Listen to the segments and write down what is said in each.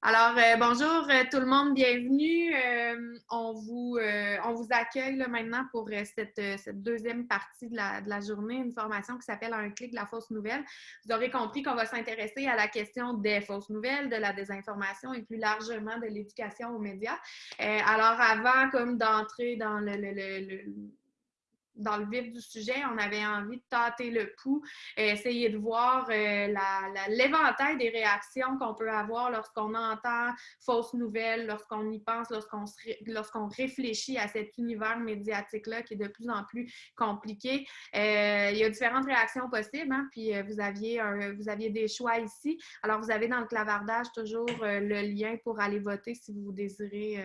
Alors, euh, bonjour euh, tout le monde, bienvenue. Euh, on, vous, accueille maintenant pour cette, deuxième partie de la, journée, une formation qui s'appelle Un clic de la fausse nouvelle. Vous aurez compris qu'on va s'intéresser à la question des fausses nouvelles, de la désinformation et plus largement de l'éducation aux médias. alors, avant comme d'entrer dans le dans le vif du sujet, on avait envie de tâter le pouls, essayer de voir euh, l'éventail des réactions qu'on peut avoir lorsqu'on entend fausses nouvelles, lorsqu'on y pense, lorsqu'on réfléchit à cet univers médiatique-là qui est de plus en plus compliqué. Euh, il y a différentes réactions possibles, hein, puis euh, vous, aviez vous aviez des choix ici. Alors, vous avez dans le clavardage toujours le lien pour aller voter si vous désirez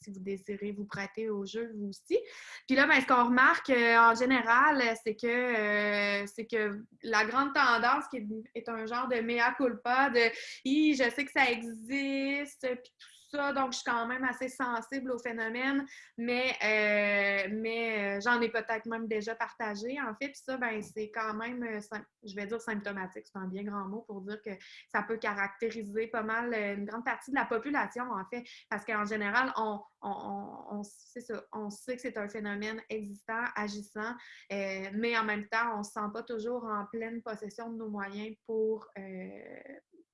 si vous désirez vous prêter au jeu, vous aussi. Puis là, ben, ce qu'on remarque euh, en général, c'est que, euh, que la grande tendance qui est, un genre de mea culpa, de « je sais que ça existe », puis tout donc je suis quand même assez sensible au phénomène, mais, euh, mais euh, j'en ai peut-être même déjà partagé, en fait. Puis ça, ben, c'est quand même, euh, je vais dire symptomatique, c'est un bien grand mot pour dire que ça peut caractériser pas mal une grande partie de la population, en fait, parce qu'en général, on, on, ça, on, sait que c'est un phénomène existant, agissant, mais en même temps, on ne se sent pas toujours en pleine possession de nos moyens pour,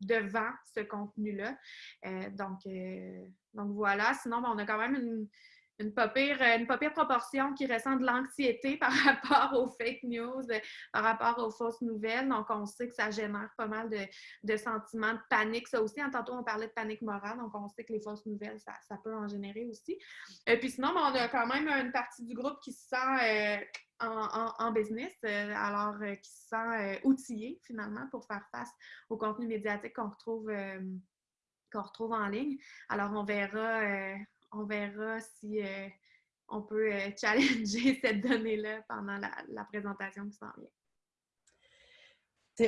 devant ce contenu-là. Euh, donc, euh, donc voilà. Sinon, ben, on a quand même une, une pas, pire, une proportion qui ressent de l'anxiété par rapport aux fake news, par rapport aux fausses nouvelles. Donc, on sait que ça génère pas mal de, sentiments de panique. Ça aussi, en tantôt, on parlait de panique morale. Donc, on sait que les fausses nouvelles, ça, peut en générer aussi. Et puis sinon, on a quand même une partie du groupe qui se sent euh, en, business, euh, alors euh, qui se sent outillé finalement pour faire face au contenu médiatique qu'on retrouve, qu'on retrouve en ligne. Alors, on verra on verra si euh, on peut euh, challenger cette donnée-là pendant la, présentation qui s'en vient.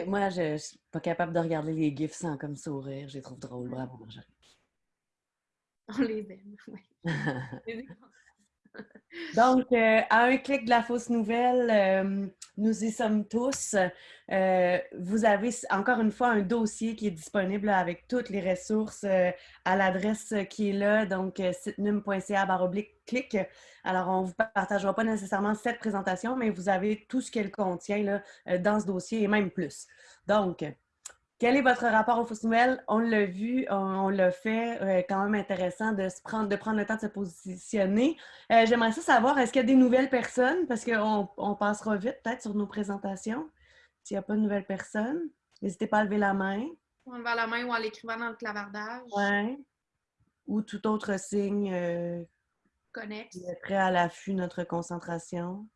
moi, je ne suis pas capable de regarder les GIFs sans comme sourire. Je les trouve drôles. Bravo, Marjorie. On les aime, oui. Donc, euh, à un clic de la fausse nouvelle, euh, nous y sommes tous. Euh, vous avez encore une fois un dossier qui est disponible avec toutes les ressources à l'adresse qui est là, donc sitenum.ca clic. Alors, on ne vous partagera pas nécessairement cette présentation, mais vous avez tout ce qu'elle contient là, dans ce dossier et même plus. Donc, quel est votre rapport aux fausses nouvelles? On l'a vu, on, l'a fait, euh, quand même intéressant de, se prendre, de prendre le temps de se positionner. Euh, j'aimerais ça savoir, est-ce qu'il y a des nouvelles personnes? Parce qu'on on passera vite peut-être sur nos présentations. S'il n'y a pas de nouvelles personnes, n'hésitez pas à lever la main. En levant la main ou en l'écrivant dans le clavardage. Oui. Ou tout autre signe euh, connexe. Prêt à l'affût notre concentration.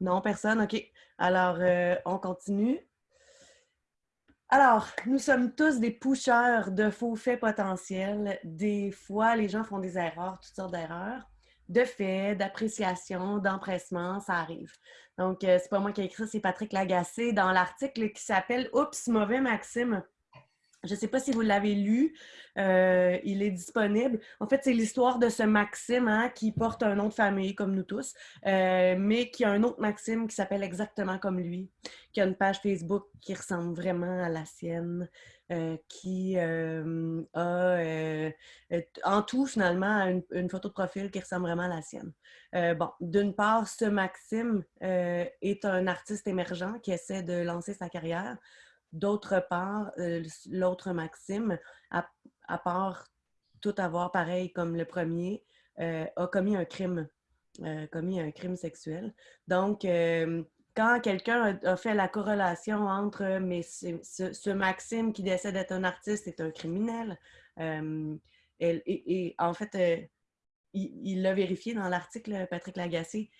Non, personne? OK. Alors, euh, on continue. Alors, nous sommes tous des pushers de faux faits potentiels. Des fois, les gens font des erreurs, toutes sortes d'erreurs, de faits, d'appréciation, d'empressement, ça arrive. Donc, euh, c'est pas moi qui ai écrit c'est Patrick Lagacé dans l'article qui s'appelle Oups, mauvais Maxime. Je ne sais pas si vous l'avez lu, euh, il est disponible. En fait, c'est l'histoire de ce Maxime hein, qui porte un nom de famille comme nous tous, euh, mais qui a un autre Maxime qui s'appelle exactement comme lui, qui a une page Facebook qui ressemble vraiment à la sienne, euh, qui a en tout finalement une, une, photo de profil qui ressemble vraiment à la sienne. bon, d'une part, ce Maxime est un artiste émergent qui essaie de lancer sa carrière. D'autre part, euh, l'autre maxime, à, part tout avoir pareil comme le premier, euh, a commis un crime, euh, commis un crime sexuel. Donc, quand quelqu'un a, fait la corrélation entre mais ce, Maxime qui décide d'être un artiste est un criminel, et, en fait, il l'a vérifié dans l'article, Patrick Lagacé,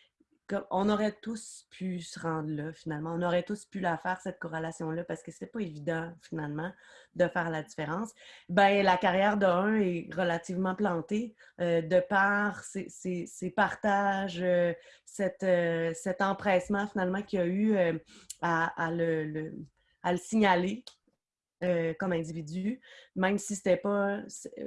on aurait tous pu se rendre là, finalement. On aurait tous pu la faire, cette corrélation-là, parce que c'est pas évident, finalement, de faire la différence. Ben, la carrière d'un est relativement plantée euh, de par ses, partages, euh, euh, cet empressement, finalement, qu'il y a eu à le signaler euh, comme individu, même si c'était pas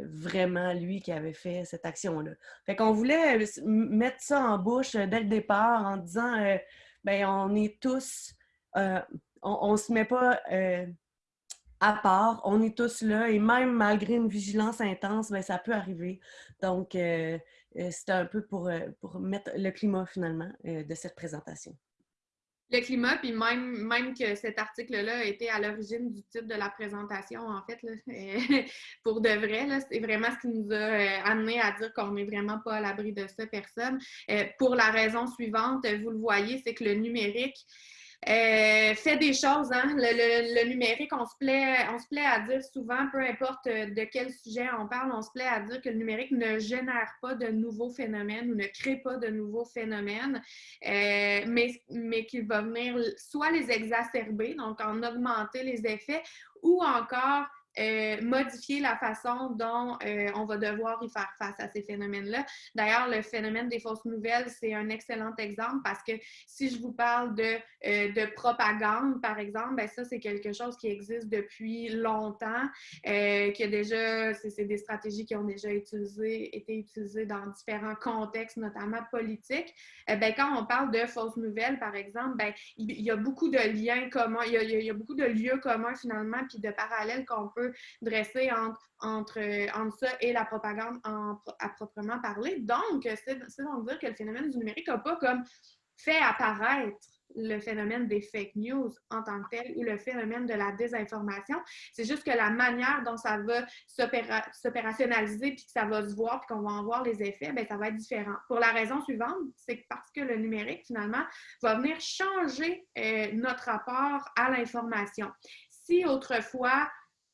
vraiment lui qui avait fait cette action-là. Fait qu'on voulait euh, mettre ça en bouche euh, dès le départ en disant, ben on est tous, on, on se met pas à part. On est tous là et même malgré une vigilance intense, bien, ça peut arriver. Donc, euh, euh, c'est un peu pour, pour mettre le climat finalement de cette présentation le climat, puis même, même que cet article-là a été à l'origine du titre de la présentation, en fait, pour de vrai, c'est vraiment ce qui nous a euh, amené à dire qu'on n'est vraiment pas à l'abri de ça, personne. Euh, pour la raison suivante, vous le voyez, c'est que le numérique, euh, fait des choses, hein? Le, numérique, on se, plaît, on se plaît à dire souvent, peu importe euh, de quel sujet on parle, on se plaît à dire que le numérique ne génère pas de nouveaux phénomènes ou ne crée pas de nouveaux phénomènes, euh, mais, mais qu'il va venir soit les exacerber, donc en augmenter les effets, ou encore euh, modifier la façon dont euh, on va devoir y faire face à ces phénomènes-là. D'ailleurs, le phénomène des fausses nouvelles, c'est un excellent exemple parce que si je vous parle de, euh, de propagande, par exemple, ben ça, c'est quelque chose qui existe depuis longtemps, qui a déjà, c'est des stratégies qui ont déjà utilisé, été utilisées dans différents contextes, notamment politiques. ben, quand on parle de fausses nouvelles, par exemple, ben, il y a beaucoup de liens communs, il y a beaucoup de lieux communs finalement, puis de parallèles qu'on peut dresser entre, entre, ça et la propagande à proprement parler. Donc, c'est donc dire que le phénomène du numérique n'a pas comme fait apparaître le phénomène des fake news en tant que tel ou le phénomène de la désinformation. C'est juste que la manière dont ça va s'opérationnaliser puis que ça va se voir puis qu'on va en voir les effets, bien, ça va être différent. Pour la raison suivante, c'est parce que le numérique, finalement, va venir changer euh, notre rapport à l'information. Si autrefois,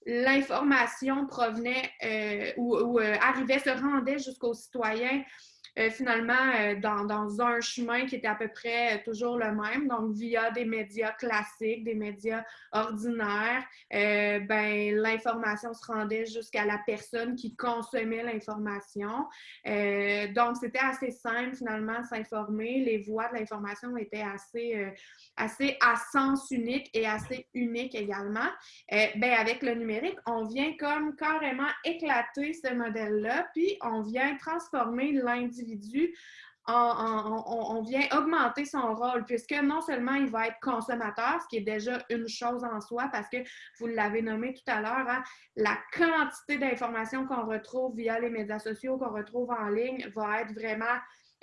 l'information provenait euh, ou, euh, arrivait, se rendait jusqu'aux citoyens euh, finalement dans, un chemin qui était à peu près toujours le même, donc via des médias classiques, des médias ordinaires, ben, l'information se rendait jusqu'à la personne qui consommait l'information. donc, c'était assez simple finalement s'informer. Les voies de l'information étaient assez assez à sens unique et assez unique également, euh, ben avec le numérique, on vient comme carrément éclater ce modèle-là, puis on vient transformer l'individu on, vient augmenter son rôle, puisque non seulement il va être consommateur, ce qui est déjà une chose en soi, parce que vous l'avez nommé tout à l'heure, hein, la quantité d'informations qu'on retrouve via les médias sociaux, qu'on retrouve en ligne, va être vraiment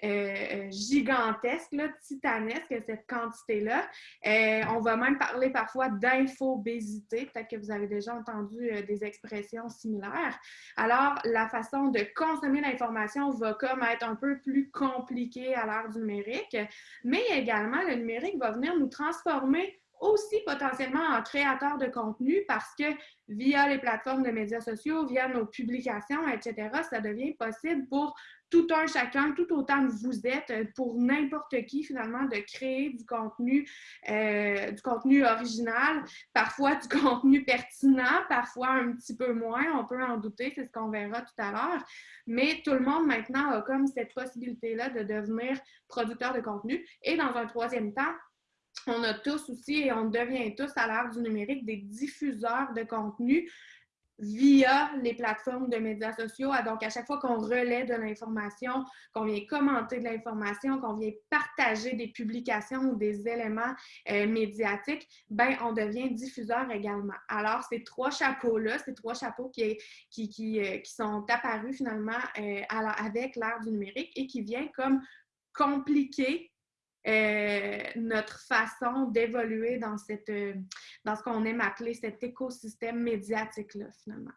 euh, euh, gigantesque, titanesque, cette quantité-là. Euh, on va même parler parfois d'infobésité. Peut-être que vous avez déjà entendu des expressions similaires. Alors, la façon de consommer l'information va comme être un peu plus compliquée à l'ère du numérique, mais également, le numérique va venir nous transformer aussi potentiellement en créateur de contenu parce que via les plateformes de médias sociaux, via nos publications, etc., ça devient possible pour tout un chacun, tout autant que vous êtes, euh, pour n'importe qui finalement, de créer du contenu, euh, du contenu original, parfois du contenu pertinent, parfois un petit peu moins, on peut en douter, c'est ce qu'on verra tout à l'heure. Mais tout le monde maintenant a comme cette possibilité-là de devenir producteur de contenu. Et dans un troisième temps, on a tous aussi et on devient tous à l'ère du numérique des diffuseurs de contenu via les plateformes de médias sociaux. Ah, donc, à chaque fois qu'on relaie de l'information, qu'on vient commenter de l'information, qu'on vient partager des publications ou des éléments euh, médiatiques, ben on devient diffuseur également. Alors, ces trois chapeaux-là, ces trois chapeaux qui, qui, qui, euh, qui sont apparus finalement euh, avec l'ère du numérique et qui viennent comme compliquer euh, notre façon d'évoluer dans, euh, dans ce qu'on aime appeler cet écosystème médiatique-là, finalement.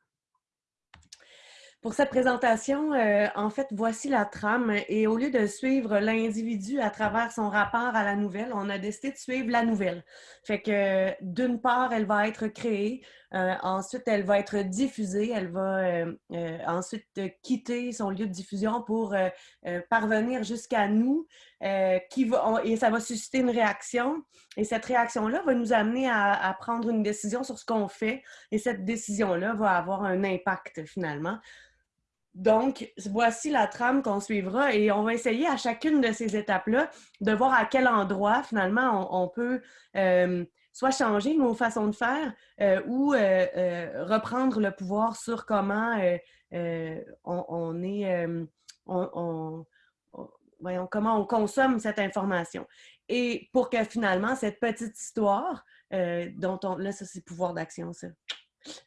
Pour cette présentation, euh, en fait, voici la trame. Et au lieu de suivre l'individu à travers son rapport à la nouvelle, on a décidé de suivre la nouvelle. Fait que d'une part, elle va être créée, euh, ensuite, elle va être diffusée, elle va euh, ensuite quitter son lieu de diffusion pour parvenir jusqu'à nous, qui va, et ça va susciter une réaction. Et cette réaction-là va nous amener à, prendre une décision sur ce qu'on fait. Et cette décision-là va avoir un impact finalement. Donc, voici la trame qu'on suivra et on va essayer à chacune de ces étapes-là de voir à quel endroit, finalement, on, peut euh, soit changer nos façons de faire euh, ou euh, reprendre le pouvoir sur comment on, est, voyons, comment on consomme cette information. Et pour que finalement, cette petite histoire, dont on, là, ça c'est pouvoir d'action, ça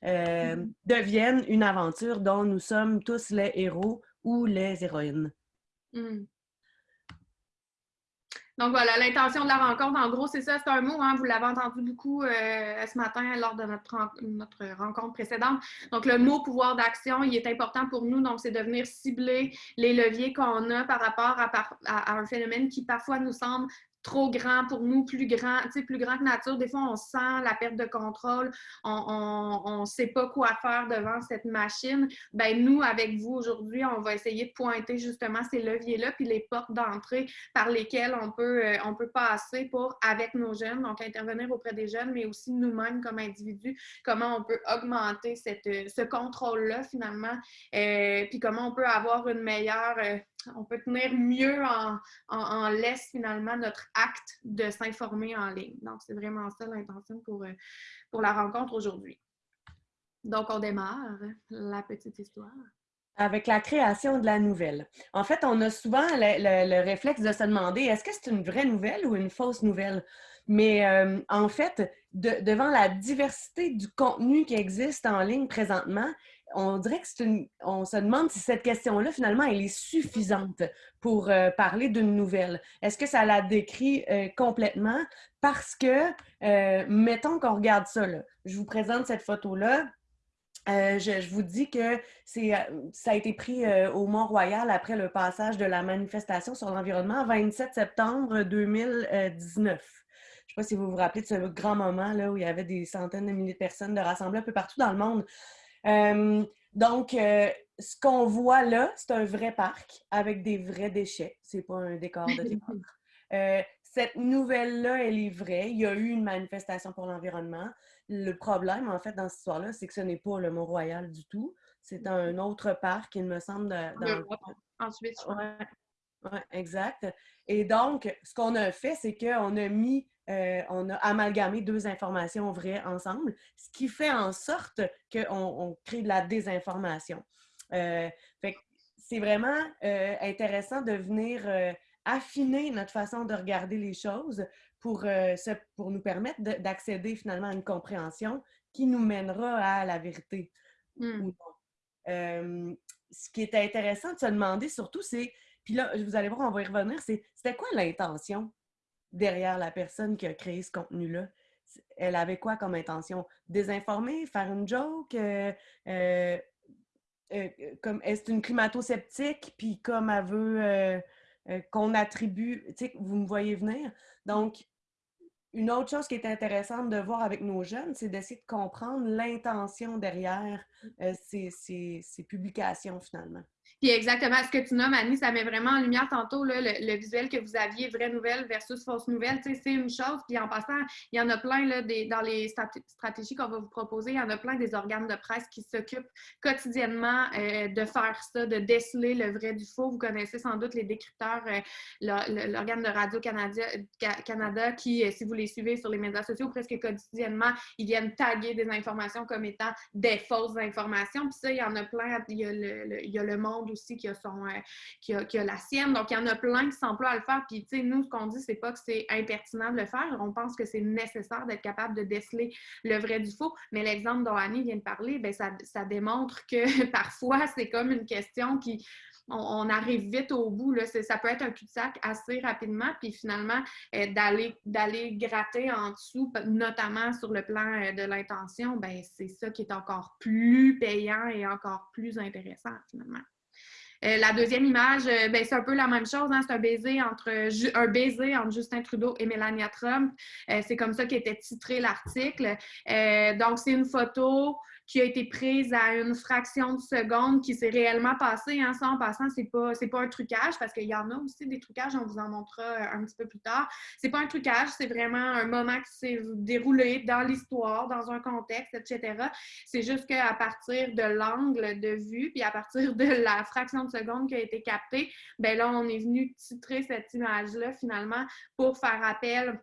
euh, devienne une aventure dont nous sommes tous les héros ou les héroïnes. Mm. Donc voilà, l'intention de la rencontre, en gros, c'est ça, c'est un mot, hein, vous l'avez entendu beaucoup euh, ce matin lors de notre, notre rencontre précédente. Donc le mot pouvoir d'action, il est important pour nous, donc c'est de venir cibler les leviers qu'on a par rapport à, un phénomène qui parfois nous semble trop grand pour nous, plus grand, tu sais, plus grand que nature. Des fois, on sent la perte de contrôle, on ne sait pas quoi faire devant cette machine. Ben nous, avec vous aujourd'hui, on va essayer de pointer justement ces leviers-là, puis les portes d'entrée par lesquelles on peut, euh, on peut passer pour, avec nos jeunes, donc intervenir auprès des jeunes, mais aussi nous-mêmes comme individus, comment on peut augmenter cette, euh, ce contrôle-là finalement, euh, puis comment on peut avoir une meilleure on peut tenir mieux en, laisse finalement notre acte de s'informer en ligne. Donc, c'est vraiment ça l'intention pour, euh, pour la rencontre aujourd'hui. Donc, on démarre la petite histoire. Avec la création de la nouvelle. En fait, on a souvent le, réflexe de se demander est-ce que c'est une vraie nouvelle ou une fausse nouvelle? Mais euh, en fait, devant la diversité du contenu qui existe en ligne présentement, on dirait que c'est une. On se demande si cette question-là, finalement, elle est suffisante pour euh, parler d'une nouvelle. Est-ce que ça la décrit euh, complètement? Parce que, euh, mettons qu'on regarde ça, je vous présente cette photo-là. Je, vous dis que ça a été pris au Mont-Royal après le passage de la manifestation sur l'environnement, 27 septembre 2019. Je ne sais pas si vous vous rappelez de ce grand moment là, où il y avait des centaines de milliers de personnes de rassemblées un peu partout dans le monde. Euh, donc, euh, ce qu'on voit là, c'est un vrai parc avec des vrais déchets. C'est pas un décor de théâtre. Euh, cette nouvelle-là, elle est vraie. Il y a eu une manifestation pour l'environnement. Le problème, en fait, dans cette histoire-là, c'est que ce n'est pas le Mont-Royal du tout. C'est un autre parc, il me semble. Dans... Ensuite, oui, exact. Et donc, ce qu'on a fait, c'est qu'on a mis euh, on a amalgamé deux informations vraies ensemble, ce qui fait en sorte qu'on crée de la désinformation. Euh, c'est vraiment euh, intéressant de venir affiner notre façon de regarder les choses pour, pour nous permettre d'accéder finalement à une compréhension qui nous mènera à la vérité. Hmm. ce qui est intéressant de se demander surtout, c'est, puis là, vous allez voir, on va y revenir, c'est c'était quoi l'intention derrière la personne qui a créé ce contenu-là? Elle avait quoi comme intention? Désinformer, faire une joke? Euh, euh, euh, est-ce une climato-sceptique? Puis comme elle veut qu'on attribue, tu sais, vous me voyez venir? Donc, une autre chose qui est intéressante de voir avec nos jeunes, c'est d'essayer de comprendre l'intention derrière ces publications finalement. Puis exactement ce que tu nommes, Annie, ça met vraiment en lumière tantôt le, visuel que vous aviez, vraie nouvelle versus fausse nouvelle. c'est une chose. Puis en passant, il y en a plein des, dans les stratégies qu'on va vous proposer, il y en a plein des organes de presse qui s'occupent quotidiennement euh, de faire ça, de déceler le vrai du faux. Vous connaissez sans doute les décrypteurs, euh, l'organe de Radio-Canada qui, euh, si vous les suivez sur les médias sociaux, presque quotidiennement, ils viennent taguer des informations comme étant des fausses informations. Puis ça, il y en a plein. Il y a le, il y a le monde aussi qui a, son, euh, a, a la sienne. Donc, il y en a plein qui s'emploient à le faire. Puis, tu sais, nous, ce qu'on dit, c'est pas que c'est impertinent de le faire. On pense que c'est nécessaire d'être capable de déceler le vrai du faux. Mais l'exemple dont Annie vient de parler, bien, ça, ça démontre que parfois, c'est comme une question qui on, arrive vite au bout. Là. Ça peut être un cul-de-sac assez rapidement, puis finalement, euh, d'aller gratter en dessous, notamment sur le plan euh, de l'intention, ben, c'est ça qui est encore plus payant et encore plus intéressant finalement. Euh, la deuxième image, euh, ben, c'est un peu la même chose. Hein. c'est un baiser entre un baiser entre Justin Trudeau et Melania Trump. Euh, c'est comme ça qu'était titré l'article. donc, c'est une photo qui a été prise à une fraction de seconde qui s'est réellement passée. Hein. Ça, en passant, c'est pas, pas un trucage parce qu'il y en a aussi des trucages, on vous en montrera un petit peu plus tard. C'est pas un trucage, c'est vraiment un moment qui s'est déroulé dans l'histoire, dans un contexte, etc. C'est juste qu'à partir de l'angle de vue, puis à partir de la fraction de seconde qui a été captée, ben là, on est venu titrer cette image-là finalement pour faire appel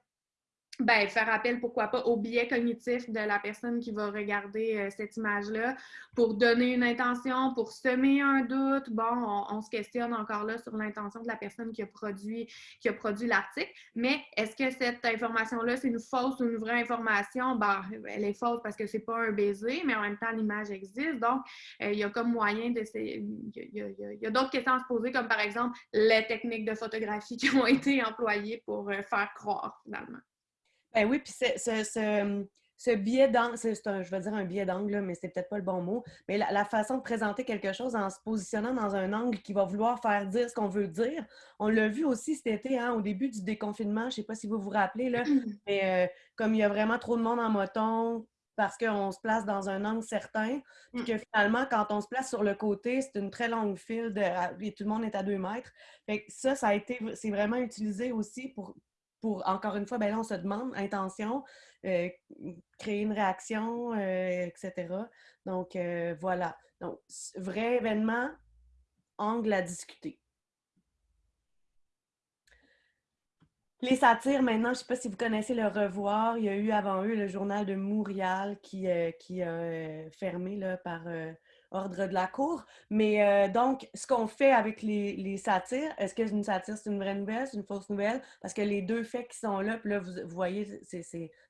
ben, faire appel, pourquoi pas, au biais cognitif de la personne qui va regarder euh, cette image-là pour donner une intention, pour semer un doute. Bon, on, se questionne encore là sur l'intention de la personne qui a produit, qui a produit l'article. Mais est-ce que cette information-là, c'est une fausse ou une vraie information? Ben, elle est fausse parce que c'est pas un baiser, mais en même temps, l'image existe. Donc, euh, il y a comme moyen de... Il y a, d'autres questions à se poser, comme par exemple les techniques de photographie qui ont été employées pour euh, faire croire, finalement. Ben oui, puis ce, ce, ce biais d'angle, je vais dire un biais d'angle, mais c'est peut-être pas le bon mot, mais la, façon de présenter quelque chose en se positionnant dans un angle qui va vouloir faire dire ce qu'on veut dire. On l'a vu aussi cet été, hein, au début du déconfinement, je ne sais pas si vous vous rappelez, là, mais euh, comme il y a vraiment trop de monde en moton, parce qu'on se place dans un angle certain, puis que finalement, quand on se place sur le côté, c'est une très longue file de, et tout le monde est à deux mètres. Fait ça, ça a été, c'est vraiment utilisé aussi pour, pour, encore une fois, ben là, on se demande, intention, euh, créer une réaction, euh, etc. Donc, euh, voilà. Donc, vrai événement, angle à discuter. Les satires, maintenant, je ne sais pas si vous connaissez le revoir. Il y a eu avant eux le journal de Montréal qui, qui a fermé là, par ordre de la cour. Mais euh, donc, ce qu'on fait avec les, satires, est-ce que une satire, c'est une vraie nouvelle, c'est une fausse nouvelle? Parce que les deux faits qui sont là, puis là, vous, voyez,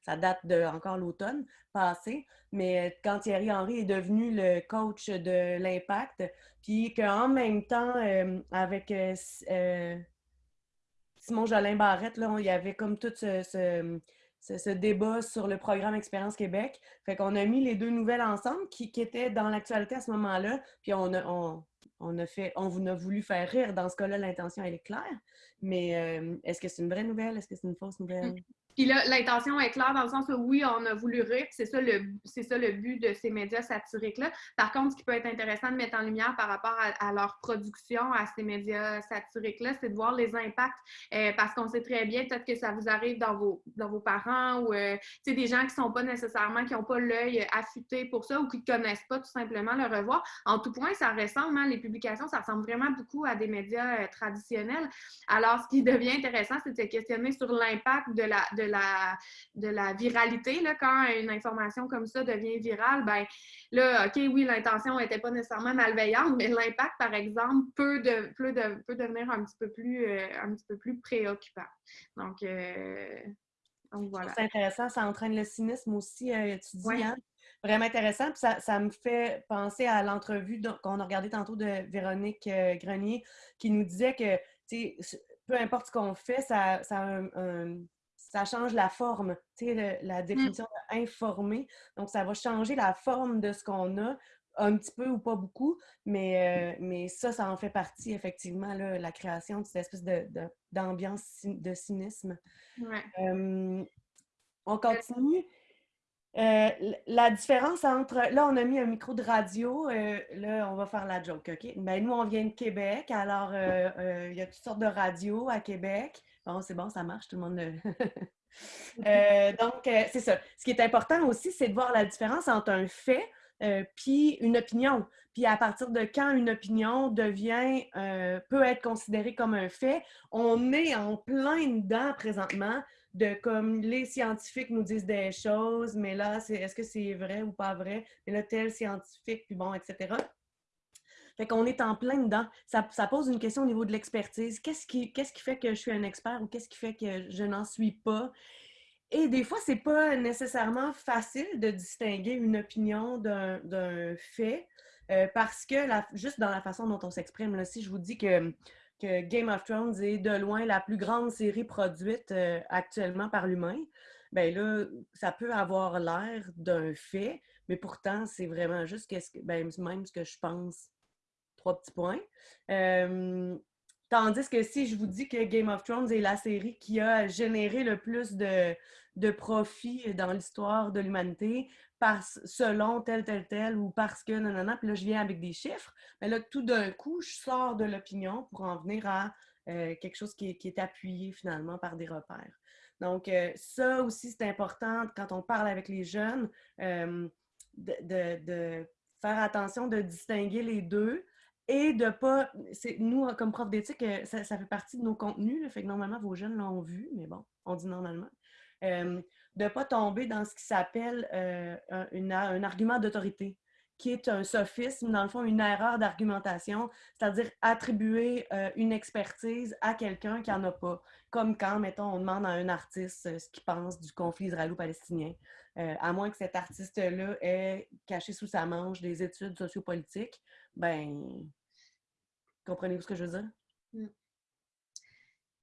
ça date de encore l'automne passé, mais euh, quand Thierry Henry est devenu le coach de l'Impact, puis qu'en même temps, euh, avec Simon Jolin Barrette, là, il y avait comme tout ce, débat sur le programme Expérience Québec. Fait qu'on a mis les deux nouvelles ensemble qui, étaient dans l'actualité à ce moment-là. Puis on a, on, a fait, on vous a voulu faire rire. Dans ce cas-là, l'intention, elle est claire. Mais euh, est-ce que c'est une vraie nouvelle? Est-ce que c'est une fausse nouvelle? Puis là, l'intention est claire dans le sens où oui, on a voulu rire, c'est ça le ça le but de ces médias satiriques-là. Par contre, ce qui peut être intéressant de mettre en lumière par rapport à, leur production, à ces médias satiriques-là, c'est de voir les impacts. Euh, parce qu'on sait très bien, peut-être que ça vous arrive dans vos, dans vos parents ou euh, des gens qui sont pas nécessairement, qui n'ont pas l'œil affûté pour ça ou qui ne connaissent pas tout simplement le revoir. En tout point, ça ressemble, hein, les publications, ça ressemble vraiment beaucoup à des médias euh, traditionnels. Alors, ce qui devient intéressant, c'est de se questionner sur l'impact de la la, de la viralité. Là, quand une information comme ça devient virale, ben là, OK, oui, l'intention n'était pas nécessairement malveillante, mais l'impact, par exemple, peut, de, peut, de, peut devenir un petit peu plus, euh, un petit peu plus préoccupant. Donc, euh, voilà. C'est intéressant, ça entraîne le cynisme aussi, euh, tu dis, hein? Vraiment intéressant. Puis ça, ça, me fait penser à l'entrevue qu'on a regardé tantôt de Véronique Grenier qui nous disait que peu importe ce qu'on fait, ça, ça a un, ça change la forme, tu sais, la mmh. définition d'informer. Donc, ça va changer la forme de ce qu'on a, un petit peu ou pas beaucoup, mais, euh, mais ça, ça en fait partie, effectivement, là, la création de cette espèce d'ambiance de, de, cynisme. on euh, continue. Euh, la différence entre. Là, on a mis un micro de radio. là, on va faire la joke, OK? Ben, nous, on vient de Québec. Alors, il y a toutes sortes de radios à Québec. Bon, c'est bon, ça marche, tout le monde. euh, donc, euh, c'est ça. Ce qui est important aussi, c'est de voir la différence entre un fait euh, puis une opinion. Puis à partir de quand une opinion devient, euh, peut être considérée comme un fait, on est en plein dedans présentement de comme les scientifiques nous disent des choses, mais là, est-ce que c'est vrai ou pas vrai? Mais là, tel scientifique, puis bon, etc. Fait qu'on est en plein dedans. Ça, pose une question au niveau de l'expertise. Qu'est-ce qui, fait que je suis un expert ou qu'est-ce qui fait que je n'en suis pas? Et des fois, c'est pas nécessairement facile de distinguer une opinion d'un fait euh, parce que juste dans la façon dont on s'exprime, si je vous dis que, Game of Thrones est de loin la plus grande série produite euh, actuellement par l'humain, ben là, ça peut avoir l'air d'un fait, mais pourtant, c'est vraiment juste que, ben, même ce que je pense trois petits points. Euh, tandis que si je vous dis que Game of Thrones est la série qui a généré le plus de, de profit dans l'histoire de l'humanité, selon tel, tel, tel, ou parce que, non, puis là, je viens avec des chiffres, mais là, tout d'un coup, je sors de l'opinion pour en venir à euh, quelque chose qui est, appuyé finalement par des repères. Donc, euh, ça aussi, c'est important quand on parle avec les jeunes, de, faire attention de distinguer les deux, et de pas. Nous, comme prof d'éthique, euh, ça, fait partie de nos contenus. fait que normalement, vos jeunes l'ont vu, mais bon, on dit normalement. de ne pas tomber dans ce qui s'appelle un, un, argument d'autorité qui est un sophisme, dans le fond, une erreur d'argumentation, c'est-à-dire attribuer euh, une expertise à quelqu'un qui n'en a pas. Comme quand, mettons, on demande à un artiste euh, ce qu'il pense du conflit israélo-palestinien, euh, à moins que cet artiste-là ait caché sous sa manche des études sociopolitiques, ben, comprenez-vous ce que je veux dire? Mm.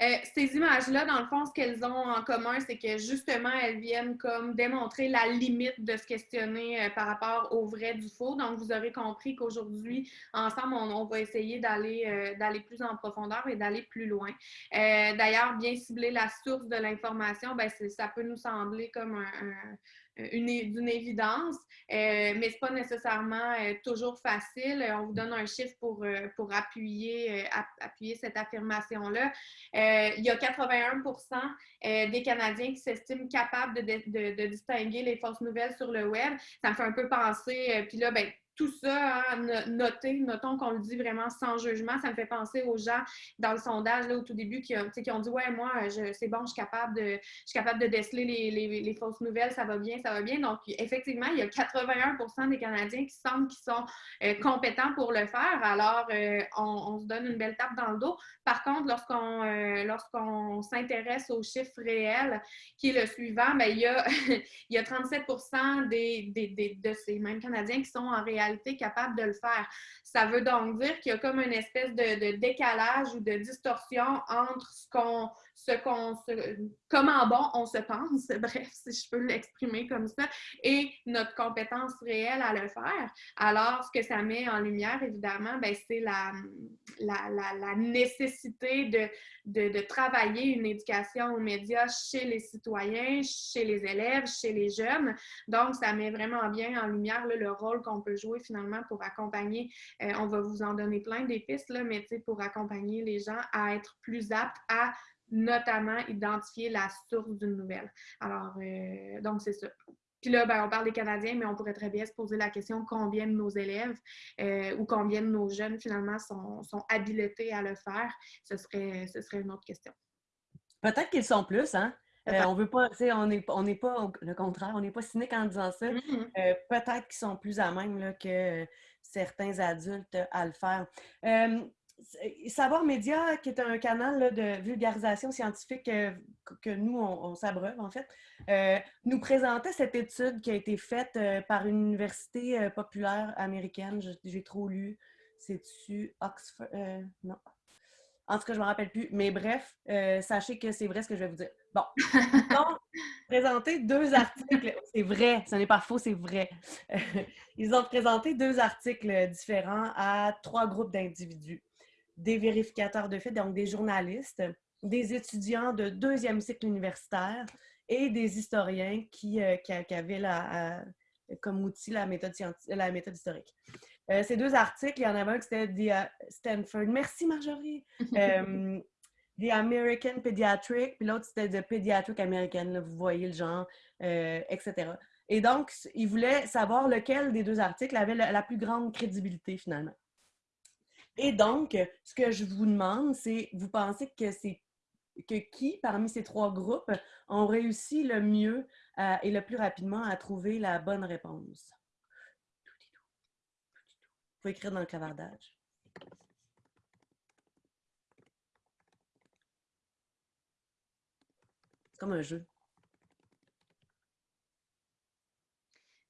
Euh, ces images-là, dans le fond, ce qu'elles ont en commun, c'est que justement, elles viennent comme démontrer la limite de se questionner euh, par rapport au vrai du faux. Donc, vous aurez compris qu'aujourd'hui, ensemble, on, va essayer d'aller euh, d'aller plus en profondeur et d'aller plus loin. D'ailleurs, bien cibler la source de l'information, ben, ça peut nous sembler comme un d'une évidence, euh, mais ce n'est pas nécessairement euh, toujours facile. On vous donne un chiffre pour, euh, pour appuyer, appuyer cette affirmation-là. il y a 81% des Canadiens qui s'estiment capables de, de, de, distinguer les fausses nouvelles sur le web. Ça me fait un peu penser, puis là, ben, tout ça, hein, noter, notons qu'on le dit vraiment sans jugement. Ça me fait penser aux gens dans le sondage là, au tout début qui, qui ont dit Ouais, moi, c'est bon, je suis capable de, je suis capable de déceler les, les, fausses nouvelles, ça va bien, ça va bien. Donc, effectivement, il y a 81% des Canadiens qui semblent qu'ils sont euh, compétents pour le faire. Alors, euh, on, se donne une belle tape dans le dos. Par contre, lorsqu'on euh, s'intéresse aux chiffres réels, qui est le suivant, bien, il, y a, il y a 37 des, des, de ces mêmes Canadiens qui sont en réalité capable de le faire. Ça veut donc dire qu'il y a comme une espèce de, décalage ou de distorsion entre ce qu'on ce qu'on comment bon on se pense, bref, si je peux l'exprimer comme ça, et notre compétence réelle à le faire. Alors, ce que ça met en lumière, évidemment, ben, c'est la, la, nécessité de, de, travailler une éducation aux médias chez les citoyens, chez les élèves, chez les jeunes. Donc, ça met vraiment bien en lumière le rôle qu'on peut jouer finalement pour accompagner, euh, on va vous en donner plein des pistes, là, mais pour accompagner les gens à être plus aptes à notamment identifier la source d'une nouvelle. Alors, euh, donc c'est ça. Puis là, ben, on parle des Canadiens, mais on pourrait très bien se poser la question combien de nos élèves euh, ou combien de nos jeunes, finalement, sont, sont habilités à le faire? Ce serait, ce serait une autre question. Peut-être qu'ils sont plus, hein? Euh, on veut pas, on n'est on est pas, le contraire, on n'est pas cynique en disant ça. Mm-hmm. Peut-être qu'ils sont plus à même là, que certains adultes à le faire. Savoir Média, qui est un canal de vulgarisation scientifique euh, que, nous, on, s'abreuve en fait, euh, nous présentait cette étude qui a été faite euh, par une université populaire américaine. J'ai trop lu. C'est-tu Oxford? non. En tout cas, je ne me rappelle plus. Mais bref, sachez que c'est vrai ce que je vais vous dire. Bon. Donc, présenté deux articles. C'est vrai, ce n'est pas faux, c'est vrai. Ils ont présenté deux articles différents à trois groupes d'individus des vérificateurs de faits, donc des journalistes, des étudiants de deuxième cycle universitaire et des historiens qui, euh, avaient la, comme outil la méthode, la méthode historique. Euh, ces deux articles, il y en avait un qui c'était The Stanford. Merci Marjorie. Euh, the American Pediatric, puis l'autre c'était The Pediatric American. vous voyez le genre, etc. Et donc, ils voulaient savoir lequel des deux articles avait la plus grande crédibilité finalement. Et donc, ce que je vous demande, c'est, vous pensez que c'est que qui, parmi ces trois groupes, ont réussi le mieux euh, et le plus rapidement à trouver la bonne réponse? Il faut écrire dans le clavardage. C'est comme un jeu.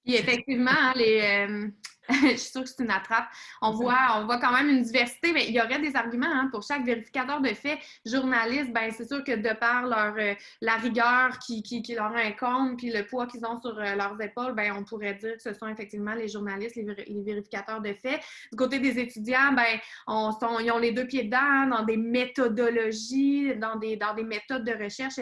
Effectivement, hein, les, euh, je suis sûre que c'est une attrape. On voit, on voit quand même une diversité, mais il y aurait des arguments hein, pour chaque vérificateur de faits. Journaliste, ben c'est sûr que de par leur euh, la rigueur qui, qui, qui, leur incombe, puis le poids qu'ils ont sur euh, leurs épaules, ben on pourrait dire que ce sont effectivement les journalistes, les, vérificateurs de faits. Du côté des étudiants, ben on sont, ils ont les deux pieds dedans hein, dans des méthodologies, dans des, dans des méthodes de recherche,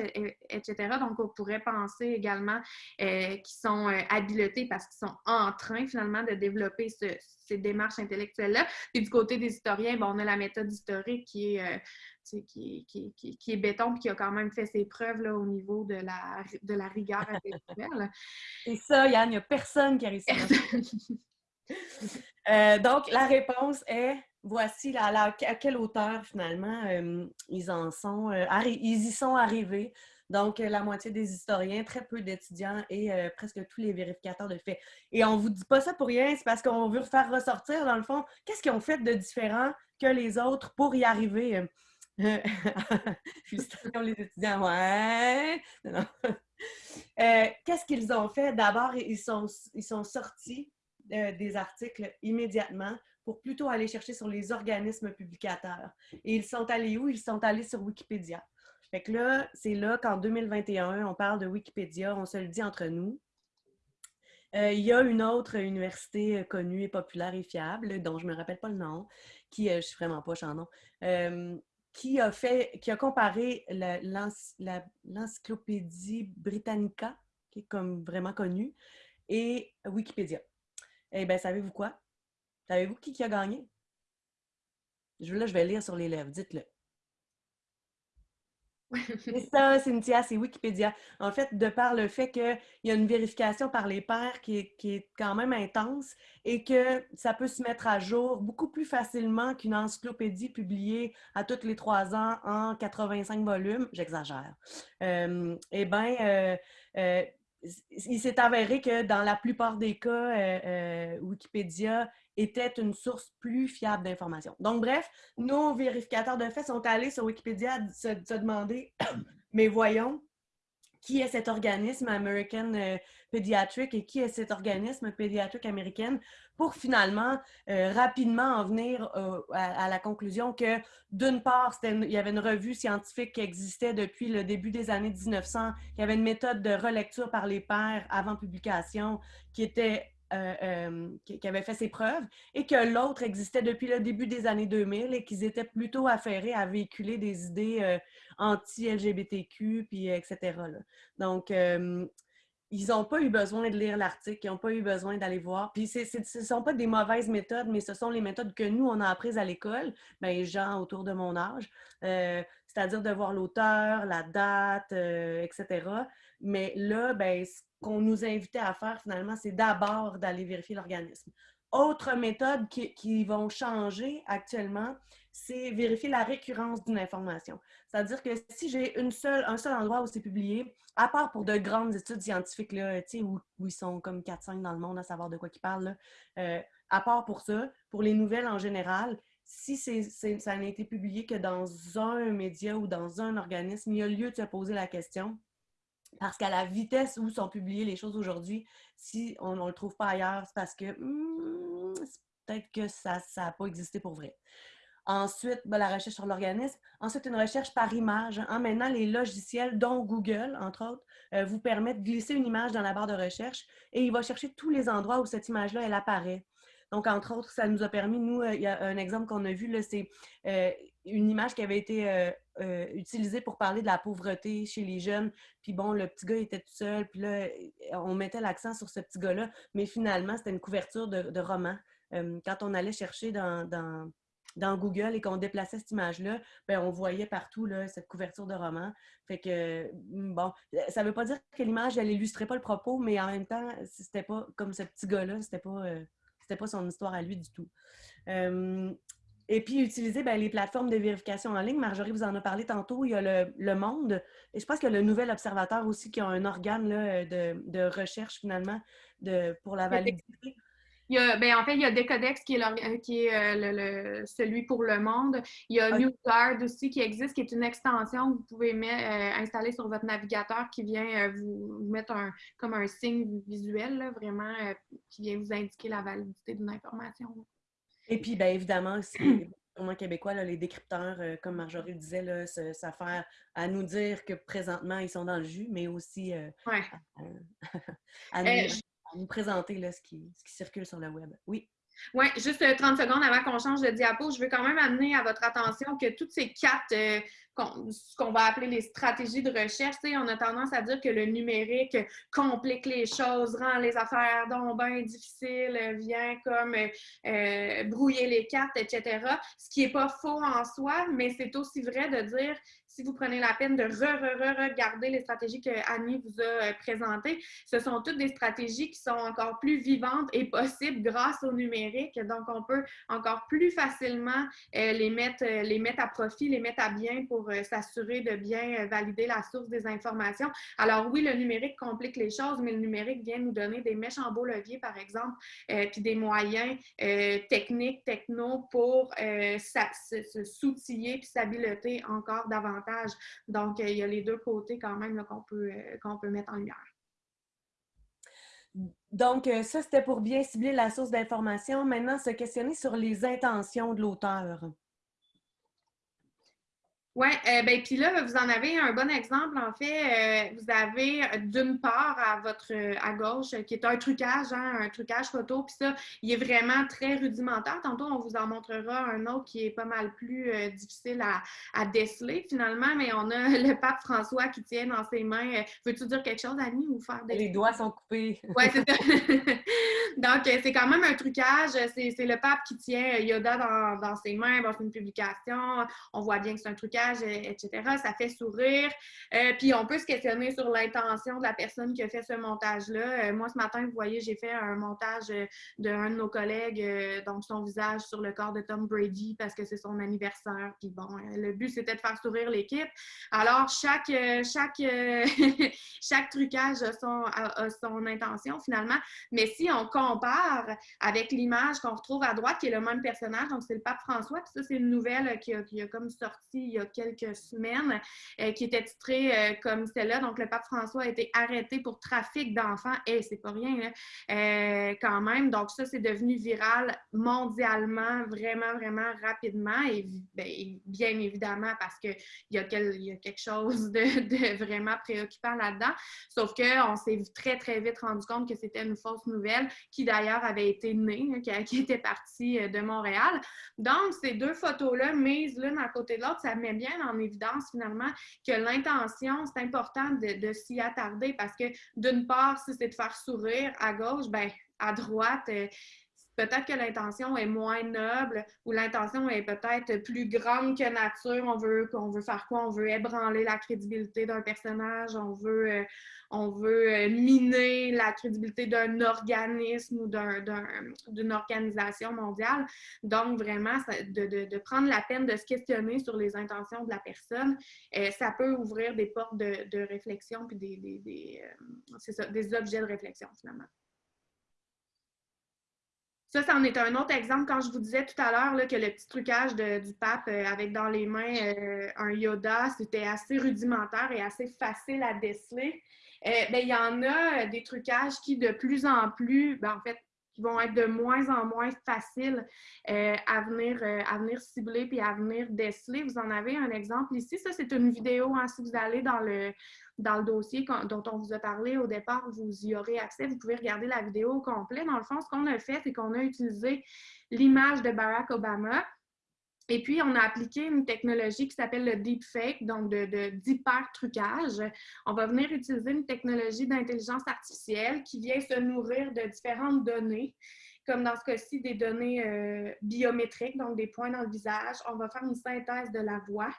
etc. Donc on pourrait penser également euh, qu'ils sont habiletés parce qu'ils sont en train finalement de développer ces démarches intellectuelles-là. Et du côté des historiens, on a la méthode historique qui est, euh, qui, est béton et qui a quand même fait ses preuves là, au niveau de la, de la rigueur intellectuelle. Et ça, Yann, il n'y a personne qui a réussi. euh, donc, la réponse est voici à quelle hauteur finalement euh, ils en sont, euh, ils y sont arrivés Donc, la moitié des historiens, très peu d'étudiants et presque tous les vérificateurs de faits. Et on ne vous dit pas ça pour rien, c'est parce qu'on veut faire ressortir, dans le fond, qu'est-ce qu'ils ont fait de différent que les autres pour y arriver. Félicitations les étudiants, ouais! qu'est-ce qu'ils ont fait? D'abord, ils sont, ils sont sortis des articles immédiatement pour plutôt aller chercher sur les organismes publicateurs. Et ils sont allés où? Ils sont allés sur Wikipédia. Fait que là, c'est là qu'en 2021, on parle de Wikipédia, on se le dit entre nous. Euh, il y a une autre université euh, connue et populaire et fiable, dont je ne me rappelle pas le nom, qui, euh, je suis vraiment pas en nom, qui a fait, qui a comparé l'encyclopédie Britannica, qui est comme vraiment connue, et Wikipédia. Eh bien, savez-vous quoi? Savez-vous qui, qui a gagné? Je, là, je vais lire sur les lèvres, dites-le. C'est ça, Cynthia, c'est Wikipédia. En fait, de par le fait qu'il y a une vérification par les pairs qui est, quand même intense et que ça peut se mettre à jour beaucoup plus facilement qu'une encyclopédie publiée à tous les trois ans en 85 volumes, j'exagère. Euh, eh bien, euh, euh, il s'est avéré que dans la plupart des cas, Wikipédia était une source plus fiable d'informations. Donc, bref, nos vérificateurs de faits sont allés sur Wikipédia se, se demander, mais voyons, qui est cet organisme American euh, Pediatric et qui est cet organisme pédiatrique américain pour finalement euh, rapidement en venir euh, à, la conclusion que d'une part, il y avait une revue scientifique qui existait depuis le début des années 1900, qui avait une méthode de relecture par les pairs avant publication qui était euh, euh, qui, avait fait ses preuves, et que l'autre existait depuis le début des années 2000 et qu'ils étaient plutôt affairés à véhiculer des idées euh, anti-LGBTQ, puis etc. Donc, ils n'ont pas eu besoin de lire l'article, ils n'ont pas eu besoin d'aller voir. Puis ce ne sont pas des mauvaises méthodes, mais ce sont les méthodes que nous, on a apprises à l'école, ben, les gens autour de mon âge, c'est-à-dire de voir l'auteur, la date, etc. Mais là, ben, qu'on nous invitait à faire finalement, c'est d'abord d'aller vérifier l'organisme. Autre méthode qui, qui, vont changer actuellement, c'est vérifier la récurrence d'une information. C'est-à-dire que si j'ai un seul endroit où c'est publié, à part pour de grandes études scientifiques, là, où, où ils sont comme 4-5 dans le monde à savoir de quoi ils parlent, euh, à part pour ça, pour les nouvelles en général, si ça n'a été publié que dans un média ou dans un organisme, il y a lieu de se poser la question parce qu'à la vitesse où sont publiées les choses aujourd'hui, si on ne le trouve pas ailleurs, c'est parce que hmm, peut-être que ça n'a pas existé pour vrai. Ensuite, ben, la recherche sur l'organisme. Ensuite, une recherche par image. Hein. Maintenant, les logiciels, dont Google, entre autres, euh, vous permettent de glisser une image dans la barre de recherche et il va chercher tous les endroits où cette image-là, elle apparaît. Donc, entre autres, ça nous a permis, nous, euh, il y a un exemple qu'on a vu, c'est euh, une image qui avait été euh, utilisée pour parler de la pauvreté chez les jeunes. Puis bon, le petit gars était tout seul, puis là, on mettait l'accent sur ce petit gars-là, mais finalement, c'était une couverture de, roman. quand on allait chercher dans, Google et qu'on déplaçait cette image-là, ben, on voyait partout là, cette couverture de roman. Fait que, bon, ça veut pas dire que l'image, elle illustrait pas le propos, mais en même temps, c'était pas comme ce petit gars-là, c'était pas pas son histoire à lui du tout. Euh, et puis, utiliser ben, les plateformes de vérification en ligne. Marjorie vous en a parlé tantôt. Il y a le, Monde. Et je pense qu'il y a le Nouvel Observateur aussi qui a un organe de, de, recherche, finalement, de, pour la validité. Il y a, ben, en fait, il y a Decodex qui est, euh, qui est euh, le, celui pour le monde. Il y a NewGuard aussi qui existe, qui est une extension que vous pouvez mettre, euh, installer sur votre navigateur qui vient vous, mettre un, comme un signe visuel, vraiment, qui vient vous indiquer la validité d'une information. Et puis, bien évidemment, vraiment québécois, les décrypteurs, comme Marjorie disait, là, s'affaire à nous dire que présentement, ils sont dans le jus, mais aussi à, nous, présenter là, ce, qui, ce qui circule sur le web. Oui. Oui, juste 30 euh, secondes avant qu'on change de diapo, je veux quand même amener à votre attention que toutes ces quatre, euh, ce qu'on va appeler les stratégies de recherche, on a tendance à dire que le numérique complique les choses, rend les affaires donc difficiles, vient comme euh, brouiller les cartes, etc. Ce qui n'est pas faux en soi, mais c'est aussi vrai de dire si vous prenez la peine de re-re-re-regarder les stratégies que Annie vous a présentées, ce sont toutes des stratégies qui sont encore plus vivantes et possibles grâce au numérique. Donc, on peut encore plus facilement les, mettre, les mettre à profit, les mettre à bien pour s'assurer de bien valider la source des informations. Alors oui, le numérique complique les choses, mais le numérique vient nous donner des méchants beaux leviers, par exemple, puis des moyens techniques, techno pour se s'outiller puis s'habileter encore davantage. Donc, euh, il y a les deux côtés quand même qu'on peut, euh, peut mettre en lumière. Donc, euh, ça, c'était pour bien cibler la source d'information. Maintenant, se questionner sur les intentions de l'auteur. Oui, euh, ben puis là, vous en avez un bon exemple. En fait, euh, vous avez euh, d'une part à votre à gauche, qui est un trucage, hein, un trucage photo, puis ça, il est vraiment très rudimentaire. Tantôt, on vous en montrera un autre qui est pas mal plus difficile à, à, déceler finalement, mais on a le pape François qui tient dans ses mains. Veux-tu dire quelque chose, Annie, ou faire des. Les doigts sont coupés. Oui, c'est ça. Donc, c'est quand même un trucage. C'est le pape qui tient Yoda dans, dans ses mains. Bon, c'est une publication. On voit bien que c'est un trucage etc. Ça fait sourire. Euh, puis on peut se questionner sur l'intention de la personne qui a fait ce montage-là. Euh, moi, ce matin, vous voyez, j'ai fait un montage euh, d'un de nos collègues, donc son visage sur le corps de Tom Brady parce que c'est son anniversaire. Puis bon, le but, c'était de faire sourire l'équipe. Alors, chaque, chaque, chaque trucage a son, son intention finalement. Mais si on compare avec l'image qu'on retrouve à droite, qui est le même personnage, donc c'est le pape François, puis ça, c'est une nouvelle qui a, qui a comme sorti il y a quelques semaines, euh, qui était titrée euh, comme celle-là. Donc, le pape François a été arrêté pour trafic d'enfants. Et c'est pas rien, euh, quand même. Donc, ça, c'est devenu viral mondialement, vraiment, vraiment rapidement. Et ben, bien évidemment, parce qu'il y, a quelque chose de, vraiment préoccupant là-dedans. Sauf qu'on s'est très, très vite rendu compte que c'était une fausse nouvelle qui, d'ailleurs, avait été née, hein, qui, était partie de Montréal. Donc, ces deux photos-là, mises l'une à côté de l'autre, ça met bien en évidence finalement que l'intention, c'est important de, s'y attarder parce que d'une part, si c'est de faire sourire à gauche, ben à droite, euh, peut-être que l'intention est moins noble ou l'intention est peut-être plus grande que nature. On veut veut faire quoi? On veut ébranler la crédibilité d'un personnage, on veut, euh, on veut euh, miner la crédibilité d'un organisme ou d'une organisation mondiale. Donc, vraiment, de, prendre la peine de se questionner sur les intentions de la personne, euh, ça peut ouvrir des portes de, réflexion puis des objets de réflexion, finalement. Ça, c'en est un autre exemple. Quand je vous disais tout à l'heure que le petit trucage du pape euh, avec dans les mains euh, un Yoda, c'était assez rudimentaire et assez facile à déceler. Euh, ben, il y en a des trucages qui, de plus en plus, ben, en fait, qui vont être de moins en moins faciles à, venir, à venir cibler puis à venir déceler. Vous en avez un exemple ici? Ça, c'est une vidéo. Hein, si vous allez dans le, dans le dossier dont on vous a parlé au départ, vous y aurez accès. Vous pouvez regarder la vidéo au complet. Dans le fond, ce qu'on a fait, c'est qu'on a utilisé l'image de Barack Obama. Et puis, on a appliqué une technologie qui s'appelle le deepfake, donc d'hyper-trucage. on va venir utiliser une technologie d'intelligence artificielle qui vient se nourrir de différentes données comme dans ce cas-ci, des données euh, biométriques, donc des points dans le visage. On va faire une synthèse de la voix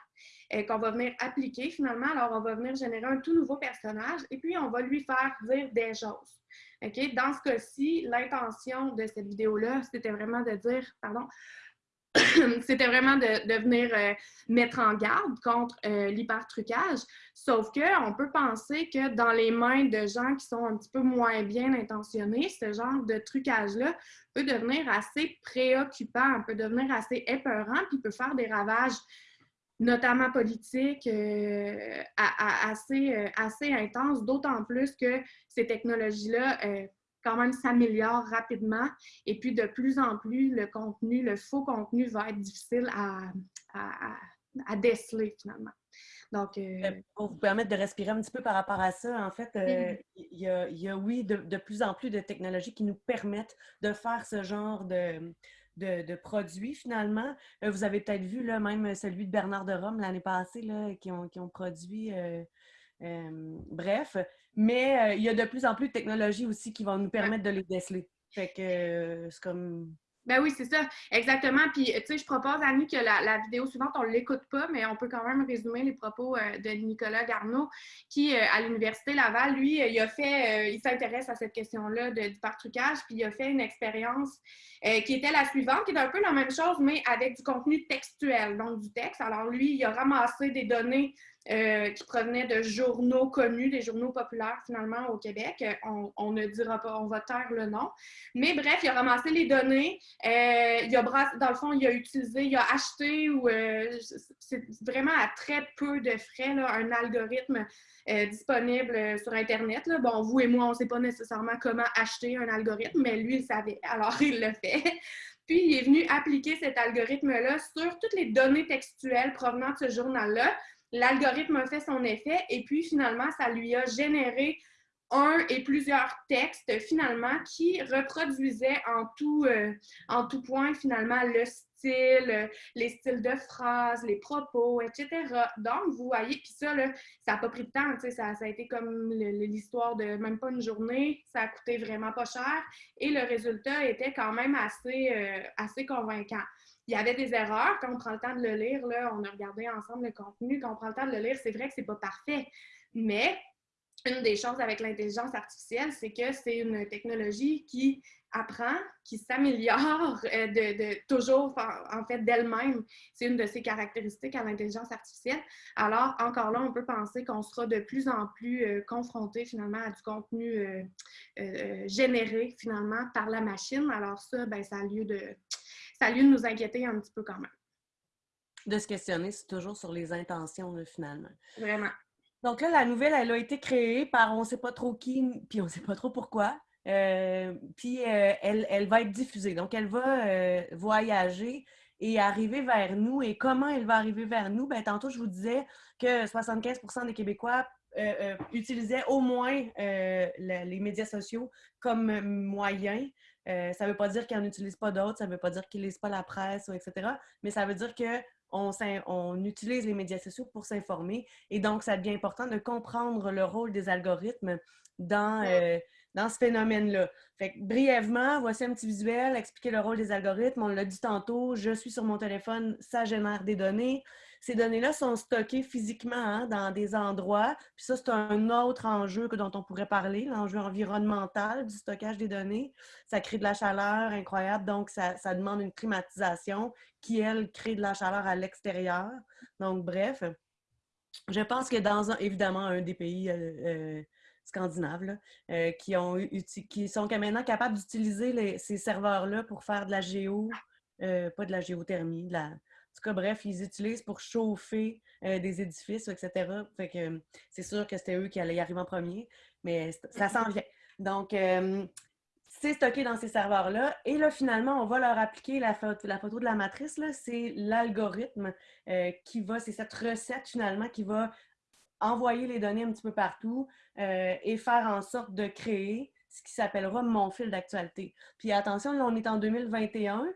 euh, qu'on va venir appliquer finalement. Alors, on va venir générer un tout nouveau personnage et puis on va lui faire dire des choses. OK? Dans ce cas-ci, l'intention de cette vidéo-là, c'était vraiment de dire, pardon, c'était vraiment de, venir euh, mettre en garde contre euh, l'hypertrucage. Sauf qu'on peut penser que dans les mains de gens qui sont un petit peu moins bien intentionnés, ce genre de trucage-là peut devenir assez préoccupant, peut devenir assez épeurant, puis peut faire des ravages notamment politiques, euh, assez, assez intenses, d'autant plus que ces technologies-là quand même s'améliore rapidement. Et puis, de plus en plus, le contenu, le faux contenu va être difficile à, à, déceler finalement. Donc, euh, euh, Pour vous permettre de respirer un petit peu par rapport à ça, en fait, euh, il y, a, y, a, oui, de, de, plus en plus de technologies qui nous permettent de faire ce genre de, de, de produits, finalement. vous avez peut-être vu, là, même celui de Bernard de Rome l'année passée, là, qui, ont, qui ont produit bref, mais euh, il y a de plus en plus de technologies aussi qui vont nous permettre de les déceler. Fait que euh, c'est comme Ben oui, c'est ça, exactement. Puis, tu sais, je propose à nous que la, vidéo suivante, on ne l'écoute pas, mais on peut quand même résumer les propos euh, de Nicolas Garneau, qui, euh, à l'Université Laval, lui, euh, il a fait, il s'intéresse à cette question-là du partrucage, puis il a fait une expérience qui était la suivante, qui est un peu la même chose, mais avec du contenu textuel, donc du texte. Alors, lui, il a ramassé des données euh, qui provenaient de journaux connus, des journaux populaires finalement au Québec. On, ne dira pas, on va taire le nom. Mais bref, il a ramassé les données. Euh, il a dans le fond, il a utilisé, il a acheté ou euh, c'est vraiment à très peu de frais un algorithme disponible sur Internet. Bon, vous et moi, on ne sait pas nécessairement comment acheter un algorithme, mais lui, il savait. Alors, il le fait. Puis, il est venu appliquer cet algorithme-là sur toutes les données textuelles provenant de ce journal-là l'algorithme a fait son effet et puis finalement, ça lui a généré un et plusieurs textes finalement qui reproduisaient en tout, euh, point finalement le style, les styles de phrases, les propos, etc. Donc, vous voyez, puis ça, là, ça n'a pas pris de temps, ça, a été comme l'histoire de même pas une journée, ça a coûté vraiment pas cher et le résultat était quand même assez, euh, assez convaincant il y avait des erreurs. Quand on prend le temps de le lire, là, on a regardé ensemble le contenu. Quand on prend le temps de le lire, c'est vrai que c'est pas parfait. Mais une des choses avec l'intelligence artificielle, c'est que c'est une technologie qui apprend, qui s'améliore euh, de, toujours en, fait d'elle-même. C'est une de ses caractéristiques à l'intelligence artificielle. Alors, encore là, on peut penser qu'on sera de plus en plus euh, confronté finalement à du contenu euh, généré finalement par la machine. Alors ça, ben, ça a lieu de ça a lieu de nous inquiéter un petit peu quand même. De se questionner, c'est toujours sur les intentions, finalement. Vraiment. Donc là, la nouvelle, elle a été créée par on ne sait pas trop qui, puis on ne sait pas trop pourquoi. Euh, puis euh, elle, elle, va être diffusée. Donc, elle va euh, voyager et arriver vers nous. Et comment elle va arriver vers nous? Bien, tantôt, je vous disais que 75% des Québécois utilisaient au moins les médias sociaux comme moyen euh, ça ne veut pas dire qu'ils n'en utilisent pas d'autres, ça ne veut pas dire qu'ils ne lisent pas la presse, etc. Mais ça veut dire qu'on on utilise les médias sociaux pour s'informer. Et donc, ça devient important de comprendre le rôle des algorithmes dans, euh, dans ce phénomène-là. Fait brièvement, voici un petit visuel, expliquer le rôle des algorithmes. On l'a dit tantôt, je suis sur mon téléphone, ça génère des données. Ces données-là sont stockées physiquement hein, dans des endroits. Puis ça, c'est un autre enjeu que dont on pourrait parler, l'enjeu environnemental du stockage des données. Ça crée de la chaleur incroyable, donc ça, demande une climatisation qui, elle, crée de la chaleur à l'extérieur. Donc, bref, je pense que dans, un, évidemment, un des pays euh, euh, scandinaves euh, qui, ont, qui sont maintenant capables d'utiliser ces serveurs-là pour faire de la géo, pas de la géothermie, de la, tout cas, bref, ils utilisent pour chauffer euh, des édifices, etc. Fait que c'est sûr que c'était eux qui allaient y arriver en premier, mais ça s'en vient. Donc, euh, c'est stocké dans ces serveurs-là. Et là, finalement, on va leur appliquer la photo, la photo de la matrice. C'est l'algorithme euh, qui va, c'est cette recette finalement qui va envoyer les données un petit peu partout et faire en sorte de créer ce qui s'appellera mon fil d'actualité. Puis attention, là, on est en 2021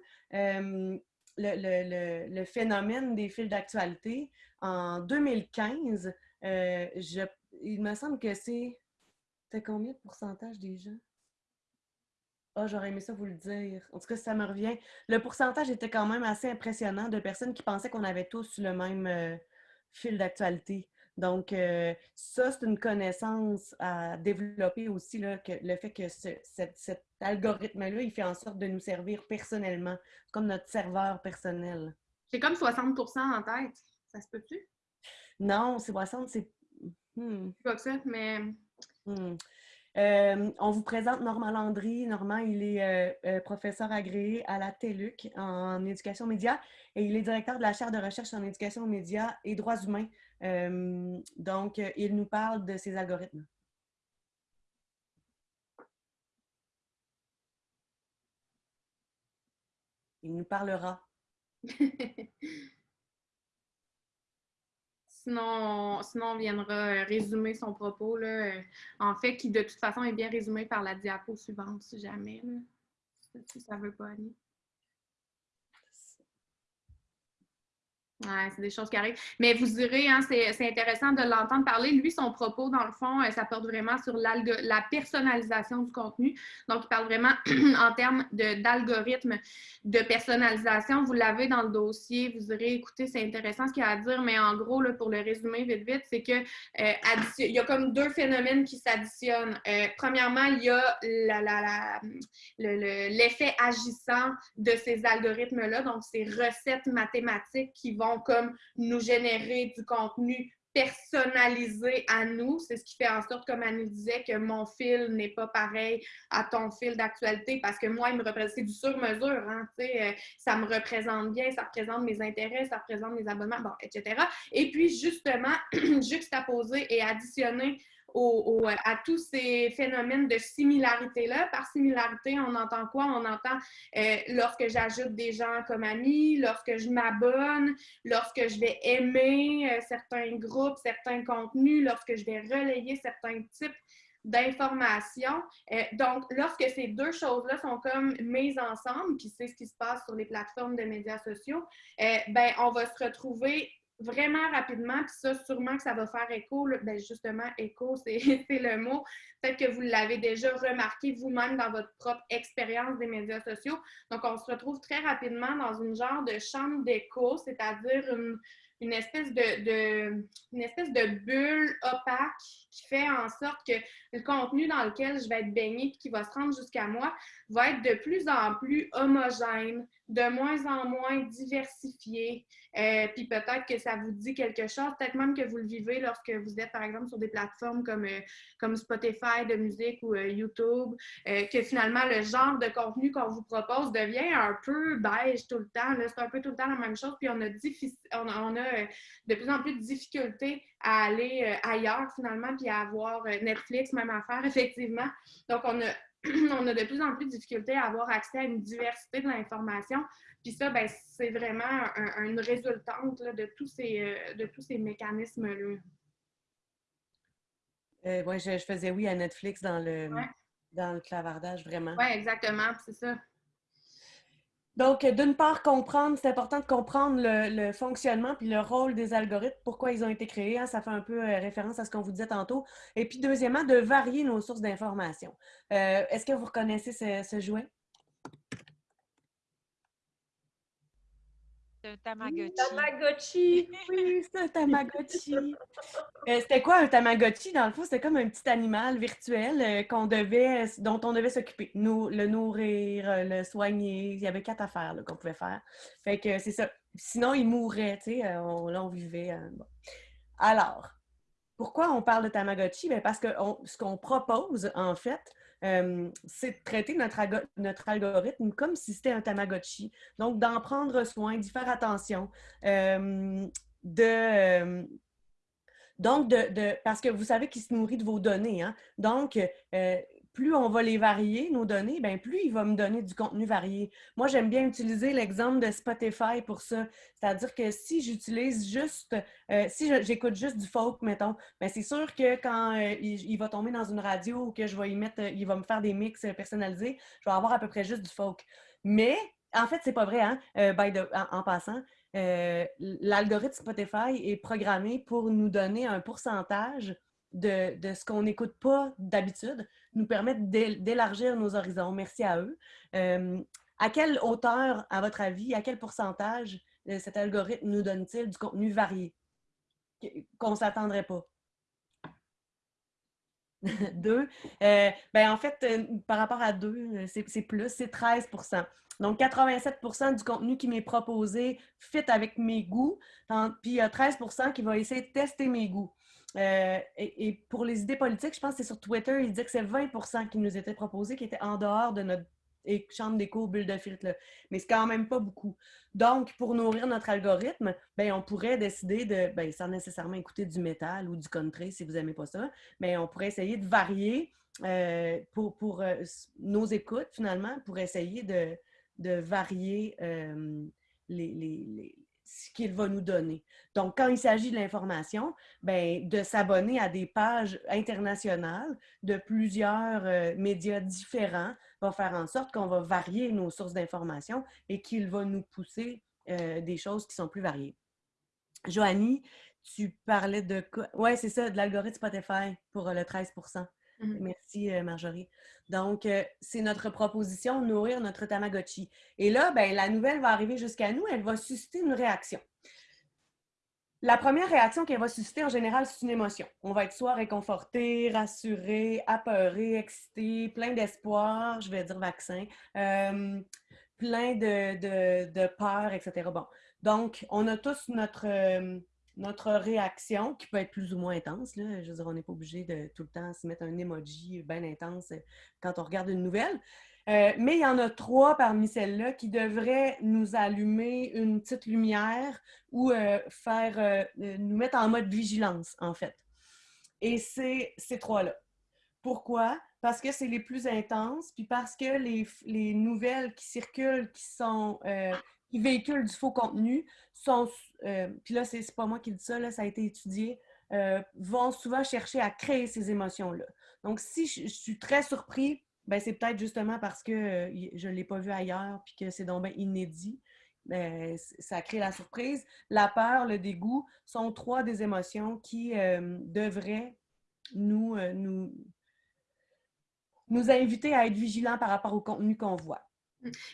le, phénomène des fils d'actualité. En 2015, euh, il me semble que c'est. C'était combien de pourcentage des gens? Ah, j'aurais aimé ça vous le dire. En tout cas, ça me revient. Le pourcentage était quand même assez impressionnant de personnes qui pensaient qu'on avait tous le même euh, fil d'actualité. Donc, euh, ça, c'est une connaissance à développer aussi, là, que le fait que cet algorithme-là, il fait en sorte de nous servir personnellement, comme notre serveur personnel. J'ai comme 60% en tête. Ça se peut-tu? Non, c'est 60, c'est... Hmm. pas ça, mais... Hmm. Euh, on vous présente Normand Landry. Normand, il est euh, euh, professeur agréé à la TELUC en éducation média et il est directeur de la chaire de recherche en éducation médias et droits humains. donc, il nous parle de ces algorithmes. Il nous parlera. Sinon, sinon, on viendra résumer son propos, là, en fait, qui de toute façon est bien résumé par la diapo suivante, si jamais, si ça veut pas aller. Ouais, c'est des choses qui arrivent. Mais vous direz, hein, c'est intéressant de l'entendre parler. Lui, son propos, dans le fond, euh, ça porte vraiment sur la personnalisation du contenu. Donc, il parle vraiment en termes d'algorithme de, personnalisation. Vous l'avez dans le dossier. Vous direz, écoutez, c'est intéressant ce qu'il a à dire, mais en gros, là, pour le résumer vite, vite, c'est que euh, il y a comme deux phénomènes qui s'additionnent. Euh, premièrement, il y a l'effet agissant de ces algorithmes-là, donc ces recettes mathématiques qui vont comme nous générer du contenu personnalisé à nous. C'est ce qui fait en sorte, comme Annie disait, que mon fil n'est pas pareil à ton fil d'actualité parce que moi, il me représente, c'est du sur-mesure. Hein, euh, ça me représente bien, ça représente mes intérêts, ça représente mes abonnements, bon, etc. Et puis, justement, juxtaposer et additionner euh, à tous ces phénomènes de similarité-là. Par similarité, on entend quoi? On entend euh, lorsque j'ajoute des gens comme amis, lorsque je m'abonne, lorsque je vais aimer euh, certains groupes, certains contenus, lorsque je vais relayer certains types d'informations. donc, lorsque ces deux choses-là sont comme mises ensemble, puis c'est ce qui se passe sur les plateformes de médias sociaux, ben, on va se retrouver vraiment rapidement, puis ça, sûrement que ça va faire écho. Ben justement, écho, c'est le mot. Peut-être que vous l'avez déjà remarqué vous-même dans votre propre expérience des médias sociaux. Donc, on se retrouve très rapidement dans une genre de chambre d'écho, c'est-à-dire une, une espèce de, une espèce de bulle opaque qui fait en sorte que le contenu dans lequel je vais être baignée et qui va se rendre jusqu'à moi va être de plus en plus homogène, de moins en moins diversifié. Euh, puis peut-être que ça vous dit quelque chose, peut-être même que vous le vivez lorsque vous êtes, par exemple, sur des plateformes comme, euh, comme Spotify de musique ou euh, YouTube, que finalement, le genre de contenu qu'on vous propose devient un peu beige tout le temps. C'est un peu tout le temps la même chose, puis on a, on a de plus en plus de difficultés à aller ailleurs finalement, puis à avoir Netflix, même affaire, effectivement. Donc, on a, on a de plus en plus de difficultés à avoir accès à une diversité de l'information. Puis ça, ben, c'est vraiment une résultante de, tous ces, de tous ces mécanismes-là. oui, je, faisais oui à Netflix dans le, dans le clavardage, vraiment. Oui, exactement, c'est ça. Donc, d'une part, comprendre, c'est important de comprendre le, fonctionnement puis le rôle des algorithmes, pourquoi ils ont été créés. Hein, ça fait un peu euh, référence à ce qu'on vous disait tantôt. Et puis, deuxièmement, de varier nos sources d'informations. Euh, est-ce que vous reconnaissez ce jouet? Un Tamagotchi. Tamagotchi! Oui, c'est un Tamagotchi. Euh, c'était quoi un Tamagotchi? Dans le fond, c'était comme un petit animal virtuel euh, qu'on devait, dont on devait s'occuper. Nous, le nourrir, euh, le soigner. Il y avait quatre affaires qu'on pouvait faire. Fait que c'est ça. Sinon, il mourrait, tu sais. On, là, on vivait. Alors, pourquoi on parle de Tamagotchi? Bien, parce que ce qu'on propose, en fait, euh, c'est de traiter notre, notre, algorithme comme si c'était un Tamagotchi. Donc, d'en prendre soin, d'y faire attention, euh, de... Euh, donc, de, parce que vous savez qu'il se nourrit de vos données. Hein? Donc, plus on va les varier, nos données, bien, plus il va me donner du contenu varié. Moi, j'aime bien utiliser l'exemple de Spotify pour ça. C'est-à-dire que si j'utilise juste, euh, si j'écoute juste du folk, mettons, bien, c'est sûr que quand euh, il, va tomber dans une radio ou que je vais y mettre, il va me faire des mix personnalisés, je vais avoir à peu près juste du folk. Mais, en fait, c'est pas vrai, hein? Euh, en, passant. L'algorithme Spotify est programmé pour nous donner un pourcentage de, de ce qu'on n'écoute pas d'habitude nous permettent d'élargir nos horizons. Merci à eux. Euh, à quelle hauteur, à votre avis, à quel pourcentage euh, cet algorithme nous donne-t-il du contenu varié? Qu'on ne s'attendrait pas? deux. Euh, ben en fait, par rapport à deux, c'est plus, c'est 13% Donc, 87% du contenu qui m'est proposé fit avec mes goûts, puis il y a 13 qui va essayer de tester mes goûts. Euh, et, pour les idées politiques, je pense que c'est sur Twitter, il dit que c'est 20% qui nous était proposé qui était en dehors de notre chambre d'écho bulle de filtre. Mais c'est quand même pas beaucoup. Donc, pour nourrir notre algorithme, ben, on pourrait décider de, ben, sans nécessairement écouter du métal ou du country si vous n'aimez pas ça, mais on pourrait essayer de varier euh, pour, pour euh, nos écoutes, finalement, pour essayer de varier les, ce qu'il va nous donner. Donc, quand il s'agit de l'information, ben, de s'abonner à des pages internationales de plusieurs euh, médias différents va faire en sorte qu'on va varier nos sources d'information et qu'il va nous pousser euh, des choses qui sont plus variées. Joanie, tu parlais de quoi? Oui, c'est ça, de l'algorithme Spotify pour le 13 mmh Merci, Marjorie. Donc, c'est notre proposition, nourrir notre Tamagotchi. Et là, ben, la nouvelle va arriver jusqu'à nous, elle va susciter une réaction. La première réaction qu'elle va susciter, en général, c'est une émotion. On va être soit réconforté, rassuré, apeuré, excité, plein d'espoir, je vais dire vaccin, euh, plein de, peur, etc. Bon, donc, on a tous notre, euh, notre réaction qui peut être plus ou moins intense. Là. Je veux dire, on n'est pas obligé de tout le temps se mettre un emoji bien intense quand on regarde une nouvelle. Euh, mais il y en a trois parmi celles-là qui devraient nous allumer une petite lumière ou euh, faire euh, nous mettre en mode vigilance, en fait. Et c'est ces trois-là. Pourquoi? Parce que c'est les plus intenses, puis parce que les, les nouvelles qui circulent, qui sont qui véhiculent du faux contenu, sont, puis là, c'est pas moi qui dis ça, ça a été étudié, vont souvent chercher à créer ces émotions-là. Donc, si je suis très surpris ben, c'est peut-être justement parce que je ne l'ai pas vu ailleurs puis que c'est donc inédit. Ben, ça crée la surprise. La peur, le dégoût sont trois des émotions qui devraient nous, nous, nous inviter à être vigilants par rapport au contenu qu'on voit.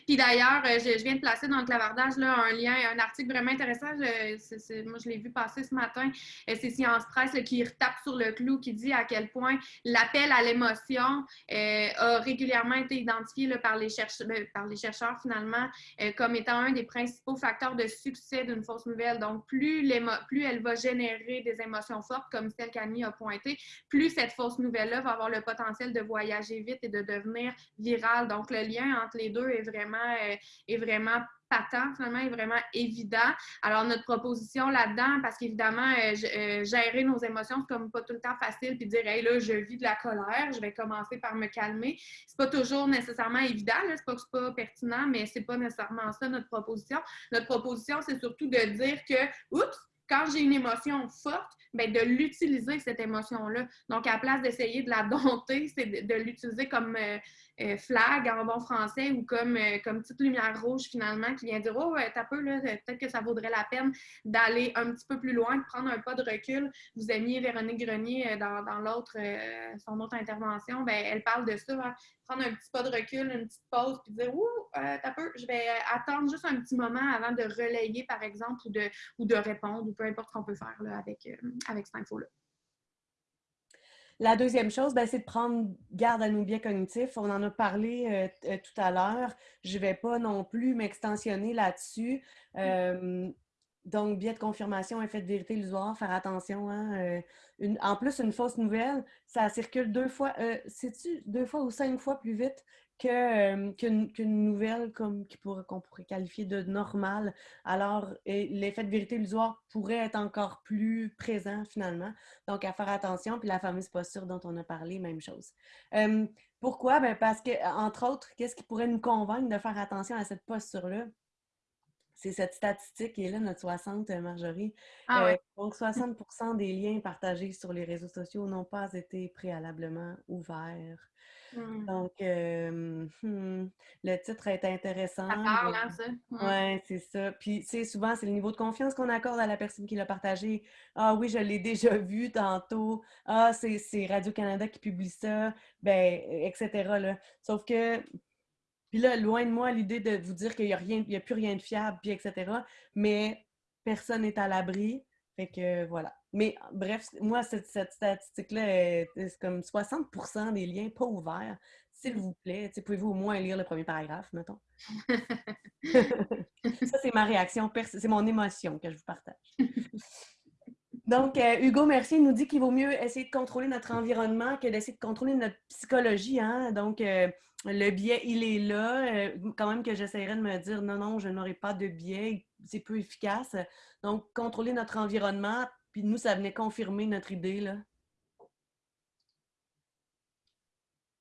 Puis d'ailleurs, euh, je, viens de placer dans le clavardage là, un lien, un article vraiment intéressant. moi, je l'ai vu passer ce matin. Euh, c'est Science Presse qui retape sur le clou, qui dit à quel point l'appel à l'émotion euh, a régulièrement été identifié par, les chercheurs, ben, par les chercheurs, finalement, comme étant un des principaux facteurs de succès d'une fausse nouvelle. Donc, plus, elle va générer des émotions fortes, comme celle qu'Annie a pointé, plus cette fausse nouvelle-là va avoir le potentiel de voyager vite et de devenir virale. Donc, le lien entre les deux est vraiment, euh, est vraiment patent, finalement, est vraiment évident. Alors, notre proposition là-dedans, parce qu'évidemment, euh, euh, gérer nos émotions, c'est comme pas tout le temps facile, puis dire, hey, là, je vis de la colère, je vais commencer par me calmer. C'est pas toujours nécessairement évident, c'est pas que c'est pas pertinent, mais c'est pas nécessairement ça notre proposition. Notre proposition, c'est surtout de dire que, oups, quand j'ai une émotion forte, bien, de l'utiliser, cette émotion-là. Donc, à la place d'essayer de la dompter, c'est de, l'utiliser comme euh, flag en bon français ou comme, euh, comme petite lumière rouge finalement qui vient dire Oh, t'as peu, peut-être que ça vaudrait la peine d'aller un petit peu plus loin, de prendre un pas de recul. Vous aimiez Véronique Grenier dans, son autre intervention, bien, elle parle de ça. Hein prendre un petit pas de recul, une petite pause, puis dire Ouh, euh, t'as peu, je vais attendre juste un petit moment avant de relayer, par exemple, ou de, ou de répondre, ou peu importe qu'on peut faire avec, euh, avec cette info-là. La deuxième chose, ben, c'est de prendre garde à nos biais cognitifs. On en a parlé euh, tout à l'heure. Je ne vais pas non plus m'extensionner là-dessus. Mm. Donc, biais de confirmation, effet de vérité illusoire, faire attention. Hein, euh, en plus, une fausse nouvelle, ça circule deux fois, euh, tu deux fois ou cinq fois plus vite qu'une nouvelle comme qu'on pourrait qualifier de normale. Alors, l'effet de vérité illusoire pourrait être encore plus présent finalement. Donc, à faire attention. Puis la fameuse posture dont on a parlé, même chose. pourquoi? Ben parce que, entre autres, qu'est-ce qui pourrait nous convaincre de faire attention à cette posture-là? C'est cette statistique qui est là, notre 60, euh, Marjorie. Ah euh, donc, 60% des liens partagés sur les réseaux sociaux n'ont pas été préalablement ouverts. Mmh. Donc, euh, hmm, le titre est intéressant. Ça parle, hein, ça? Oui, c'est ça. Puis, tu sais, souvent, c'est le niveau de confiance qu'on accorde à la personne qui l'a partagé. Ah oui, je l'ai déjà vu tantôt. Ah, c'est Radio-Canada qui publie ça. Ben, etc. Là. Sauf que puis là, loin de moi l'idée de vous dire qu'il n'y a, rien, a plus rien de fiable, puis etc. Mais personne n'est à l'abri. Fait que voilà. Mais bref, moi, cette, statistique-là, c'est comme 60% des liens pas ouverts. S'il vous plaît, pouvez-vous au moins lire le premier paragraphe, mettons? Ça, c'est ma réaction, c'est mon émotion que je vous partage. Donc, euh, Hugo Mercier nous dit qu'il vaut mieux essayer de contrôler notre environnement que d'essayer de contrôler notre psychologie. Hein? Donc, euh, le biais, il est là. Euh, quand même que j'essaierais de me dire non, non, je n'aurai pas de biais, c'est peu efficace. Donc, contrôler notre environnement, puis nous, ça venait confirmer notre idée là,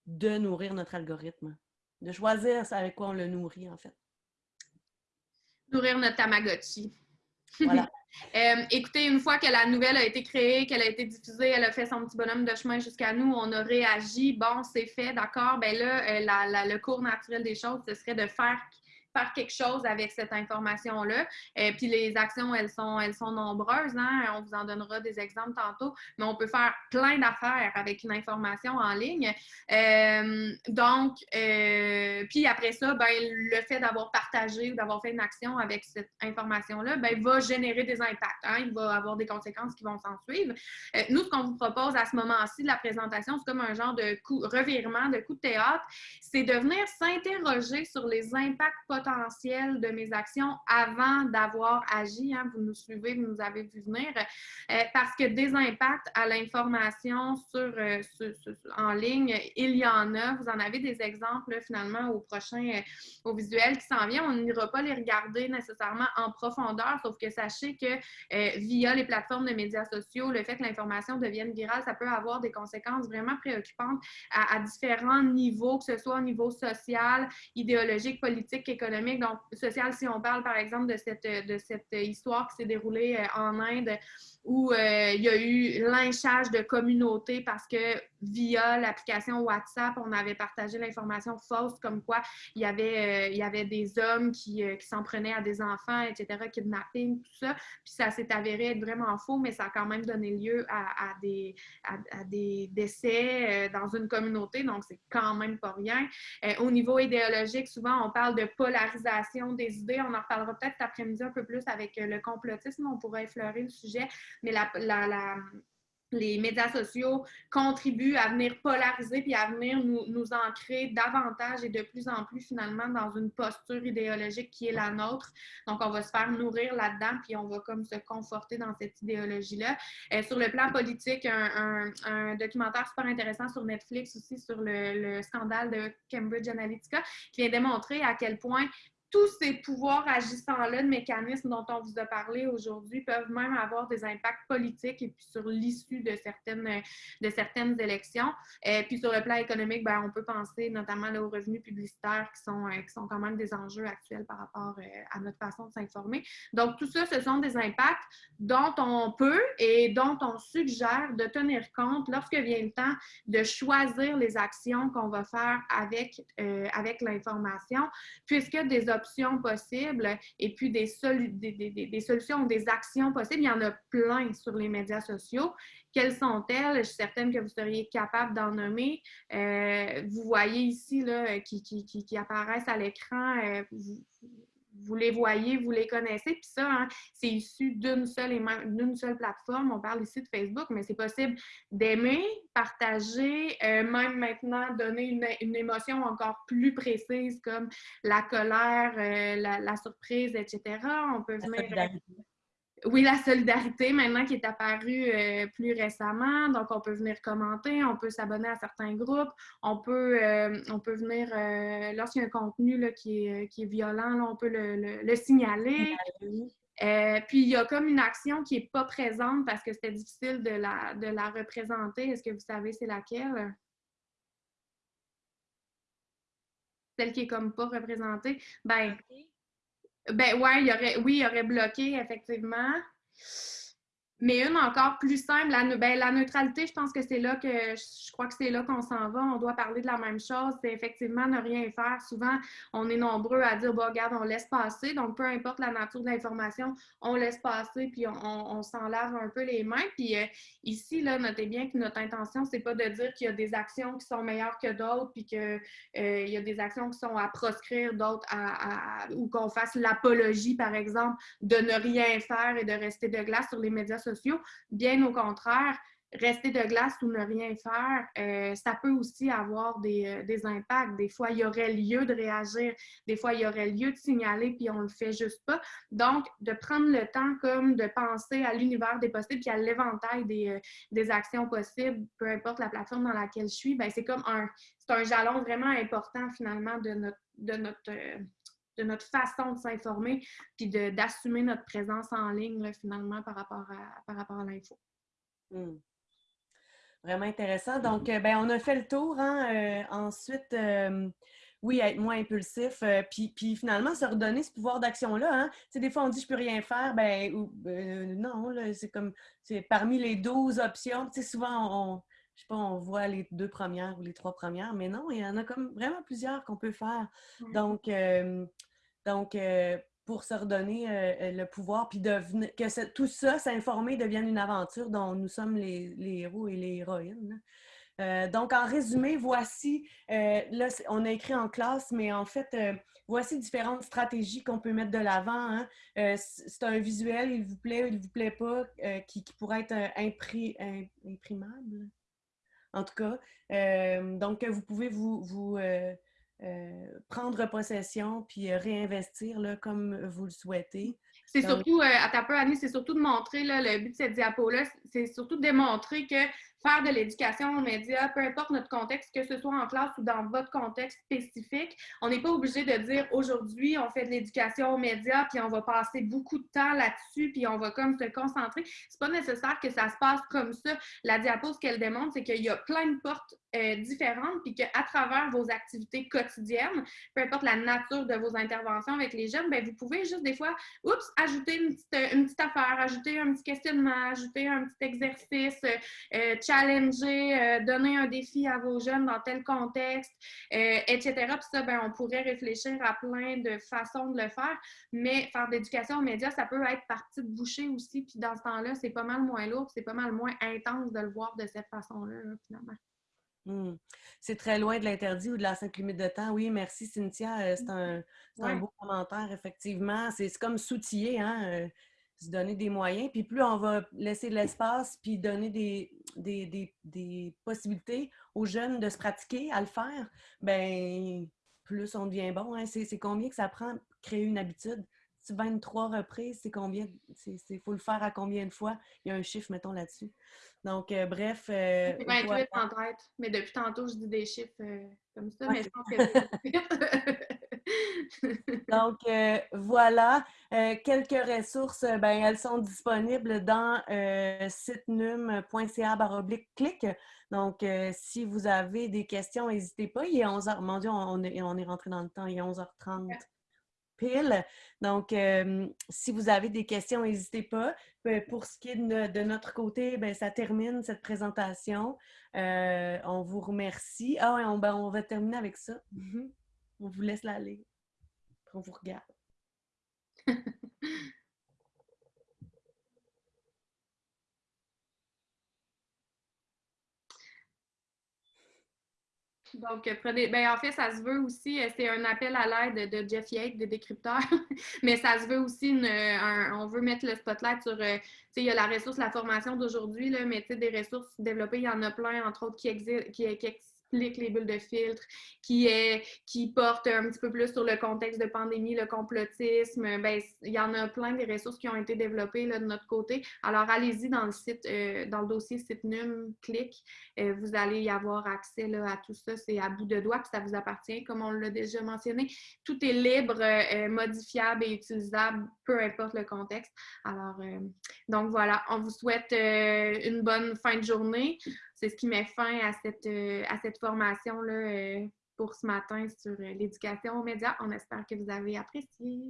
de nourrir notre algorithme, de choisir avec quoi on le nourrit, en fait. Nourrir notre Tamagotchi. Voilà. Euh, écoutez, une fois que la nouvelle a été créée, qu'elle a été diffusée, elle a fait son petit bonhomme de chemin jusqu'à nous, on a réagi, bon, c'est fait, d'accord, ben là, euh, le cours naturel des choses, ce serait de faire faire quelque chose avec cette information-là. et puis les actions, elles sont, elles sont nombreuses. Hein? On vous en donnera des exemples tantôt, mais on peut faire plein d'affaires avec une information en ligne. donc, puis après ça, ben, le fait d'avoir partagé ou d'avoir fait une action avec cette information-là, ben, va générer des impacts. Hein? Il va avoir des conséquences qui vont s'en suivre. nous, ce qu'on vous propose à ce moment-ci de la présentation, c'est comme un genre de coup, revirement, de coup de théâtre, c'est de venir s'interroger sur les impacts potentiels de mes actions avant d'avoir agi. Hein. Vous nous suivez, vous nous avez vu venir, euh, parce que des impacts à l'information euh, sur, en ligne, il y en a. Vous en avez des exemples finalement au prochain, euh, au visuel qui s'en vient. On n'ira pas les regarder nécessairement en profondeur, sauf que sachez que via les plateformes de médias sociaux, le fait que l'information devienne virale, ça peut avoir des conséquences vraiment préoccupantes à, différents niveaux, que ce soit au niveau social, idéologique, politique, économique. Donc, social, si on parle par exemple de cette, de cette histoire qui s'est déroulée euh, en Inde où euh, il y a eu lynchage de communautés parce que via l'application WhatsApp, on avait partagé l'information fausse comme quoi il y avait, euh, des hommes qui, euh, qui s'en prenaient à des enfants, etc., kidnapping, tout ça. Puis ça s'est avéré être vraiment faux, mais ça a quand même donné lieu à, des, décès dans une communauté, donc c'est quand même pas rien. au niveau idéologique, souvent on parle de polarisation des idées. On en reparlera peut-être cet après-midi un peu plus avec le complotisme, on pourrait effleurer le sujet mais la, les médias sociaux contribuent à venir polariser puis à venir nous, nous, ancrer davantage et de plus en plus finalement dans une posture idéologique qui est la nôtre. Donc, on va se faire nourrir là-dedans puis on va comme se conforter dans cette idéologie-là. Euh, sur le plan politique, un, documentaire super intéressant sur Netflix aussi sur le scandale de Cambridge Analytica qui vient démontrer à quel point tous ces pouvoirs agissants-là, de mécanismes dont on vous a parlé aujourd'hui, peuvent même avoir des impacts politiques et puis sur l'issue de certaines, de certaines élections. Et puis sur le plan économique, ben, on peut penser notamment aux revenus publicitaires qui sont, euh, qui sont quand même des enjeux actuels par rapport euh, à notre façon de s'informer. Donc tout ça, ce sont des impacts dont on peut et dont on suggère de tenir compte lorsque vient le temps de choisir les actions qu'on va faire avec, euh, avec l'information, puisque des options possibles et puis des, des, solutions ou des actions possibles. Il y en a plein sur les médias sociaux. Quelles sont-elles? Je suis certaine que vous seriez capable d'en nommer. Euh, vous voyez ici là, qui, qui, qui, apparaissent à l'écran. Euh, vous les voyez, vous les connaissez. Puis ça, hein, c'est issu d'une seule, d'une seule plateforme. On parle ici de Facebook, mais c'est possible d'aimer, partager, euh, même maintenant donner une, une, émotion encore plus précise comme la colère, euh, la, la, surprise, etc. On peut venir oui, la solidarité maintenant qui est apparue euh, plus récemment. Donc, on peut venir commenter, on peut s'abonner à certains groupes, on peut, euh, on peut venir, euh, lorsqu'il y a un contenu là, qui, est, qui est violent, on peut le, le, signaler. puis, il y a comme une action qui n'est pas présente parce que c'était difficile de la, de la représenter. Est-ce que vous savez c'est laquelle? Celle qui est comme pas représentée? Ben, ben ouais, il aurait, oui, il aurait bloqué, effectivement. Mais une encore plus simple, la, ben, la neutralité, je pense que c'est là que je crois que c'est là qu'on s'en va. On doit parler de la même chose. C'est effectivement ne rien faire. Souvent, on est nombreux à dire bon, regarde, on laisse passer. Donc, peu importe la nature de l'information, on laisse passer puis on, s'en lave un peu les mains. Puis euh, ici, notez bien que notre intention, c'est pas de dire qu'il y a des actions qui sont meilleures que d'autres, puis qu'il euh, y a des actions qui sont à proscrire, d'autres à, ou qu'on fasse l'apologie, par exemple, de ne rien faire et de rester de glace sur les médias sociaux. Bien au contraire, rester de glace ou ne rien faire, euh, ça peut aussi avoir des, euh, des, impacts. Des fois, il y aurait lieu de réagir, des fois, il y aurait lieu de signaler, puis on le fait juste pas. Donc, de prendre le temps comme de penser à l'univers des possibles, puis à l'éventail des, euh, des, actions possibles, peu importe la plateforme dans laquelle je suis, ben, c'est comme un, c'est un jalon vraiment important finalement de notre, de notre de notre façon de s'informer, puis d'assumer notre présence en ligne, finalement, par rapport à, par rapport à l'info. Hmm. Vraiment intéressant. Donc, euh, ben, on a fait le tour. Hein? Euh, ensuite, euh, oui, être moins impulsif, puis, puis, finalement, se redonner ce pouvoir d'action-là. Hein? Tu sais, des fois, on dit « je peux rien faire », ben ou, non, c'est comme, c'est parmi les 12 options. Tu sais, souvent, on, je sais pas, on voit les deux premières ou les trois premières, mais non, il y en a comme vraiment plusieurs qu'on peut faire. Donc, Donc, pour se redonner le pouvoir, puis que tout ça, s'informer, devienne une aventure dont nous sommes les, héros et les héroïnes. Euh, donc, en résumé, voici, euh, là, on a écrit en classe, mais en fait, euh, voici différentes stratégies qu'on peut mettre de l'avant. Hein. c'est un visuel, il vous plaît ou il vous plaît pas, qui, pourrait être imprimable. En tout cas, donc, vous pouvez vous, vous prendre possession puis réinvestir là, comme vous le souhaitez. C'est surtout, à ta peu, Annie, c'est surtout de montrer, là, le but de cette diapo-là, c'est surtout de démontrer que de l'éducation aux médias, peu importe notre contexte, que ce soit en classe ou dans votre contexte spécifique. On n'est pas obligé de dire aujourd'hui, on fait de l'éducation aux médias, puis on va passer beaucoup de temps là-dessus, puis on va comme se concentrer. C'est pas nécessaire que ça se passe comme ça. La diapo, ce qu'elle démontre, c'est qu'il y a plein de portes euh, différentes, puis qu'à travers vos activités quotidiennes, peu importe la nature de vos interventions avec les jeunes, bien, vous pouvez juste des fois, oups, ajouter une petite, une petite affaire, ajouter un petit questionnement, ajouter un petit exercice, euh, euh challenger, euh, donner un défi à vos jeunes dans tel contexte, euh, etc. Puis ça, ben, on pourrait réfléchir à plein de façons de le faire, mais faire d'éducation aux médias, ça peut être par de bouchée aussi. Puis dans ce temps-là, c'est pas mal moins lourd, c'est pas mal moins intense de le voir de cette façon-là, finalement. Hmm. C'est très loin de l'interdit ou de la cinq limite de temps. Oui, merci Cynthia. Euh, c'est un, un, beau commentaire, effectivement. C'est comme s'outiller. Hein? Se donner des moyens. Puis plus on va laisser de l'espace, puis donner des, des, possibilités aux jeunes de se pratiquer à le faire, ben plus on devient bon. Hein. C'est combien que ça prend créer une habitude? 23 reprises, c'est combien? Il faut le faire à combien de fois? Il y a un chiffre, mettons, là-dessus. Donc, euh, bref. Euh, 28 en tête, mais depuis tantôt, je dis des chiffres euh, comme ça, mais je pense que Donc, euh, voilà, euh, quelques ressources, euh, ben, elles sont disponibles dans sitenum.ca clic. Donc, si vous avez des questions, n'hésitez pas. Il est 11h. Mon Dieu, on est, on est rentré dans le temps. Il est 11h30 pile. Donc, si vous avez des questions, n'hésitez pas. Pour ce qui est de, notre côté, ben, ça termine cette présentation. on vous remercie. Ah, on, ben, on va terminer avec ça. Mm-hmm. On vous laisse l'aller. Vous regarde. Donc, prenez. Ben, en fait, ça se veut aussi, euh, c'est un appel à l'aide de Jeff Yates, des décrypteurs, mais ça se veut aussi, on veut mettre le spotlight sur, euh, tu sais, il y a la ressource, la formation d'aujourd'hui, mais tu sais, des ressources développées, il y en a plein, entre autres, qui, existent, qui, qui, explique les bulles de filtre, qui, est, qui porte un petit peu plus sur le contexte de pandémie, le complotisme. Ben, il y en a plein des ressources qui ont été développées là, de notre côté. Alors, allez-y dans le site, euh, dans le dossier site NUM, clic. Euh, vous allez y avoir accès là, à tout ça. C'est à bout de doigt, puis ça vous appartient, comme on l'a déjà mentionné. Tout est libre, euh, modifiable et utilisable, peu importe le contexte. Alors, donc voilà, on vous souhaite une bonne fin de journée c'est ce qui met fin à cette, euh, formation-là euh, pour ce matin sur euh, l'éducation aux médias. On espère que vous avez apprécié.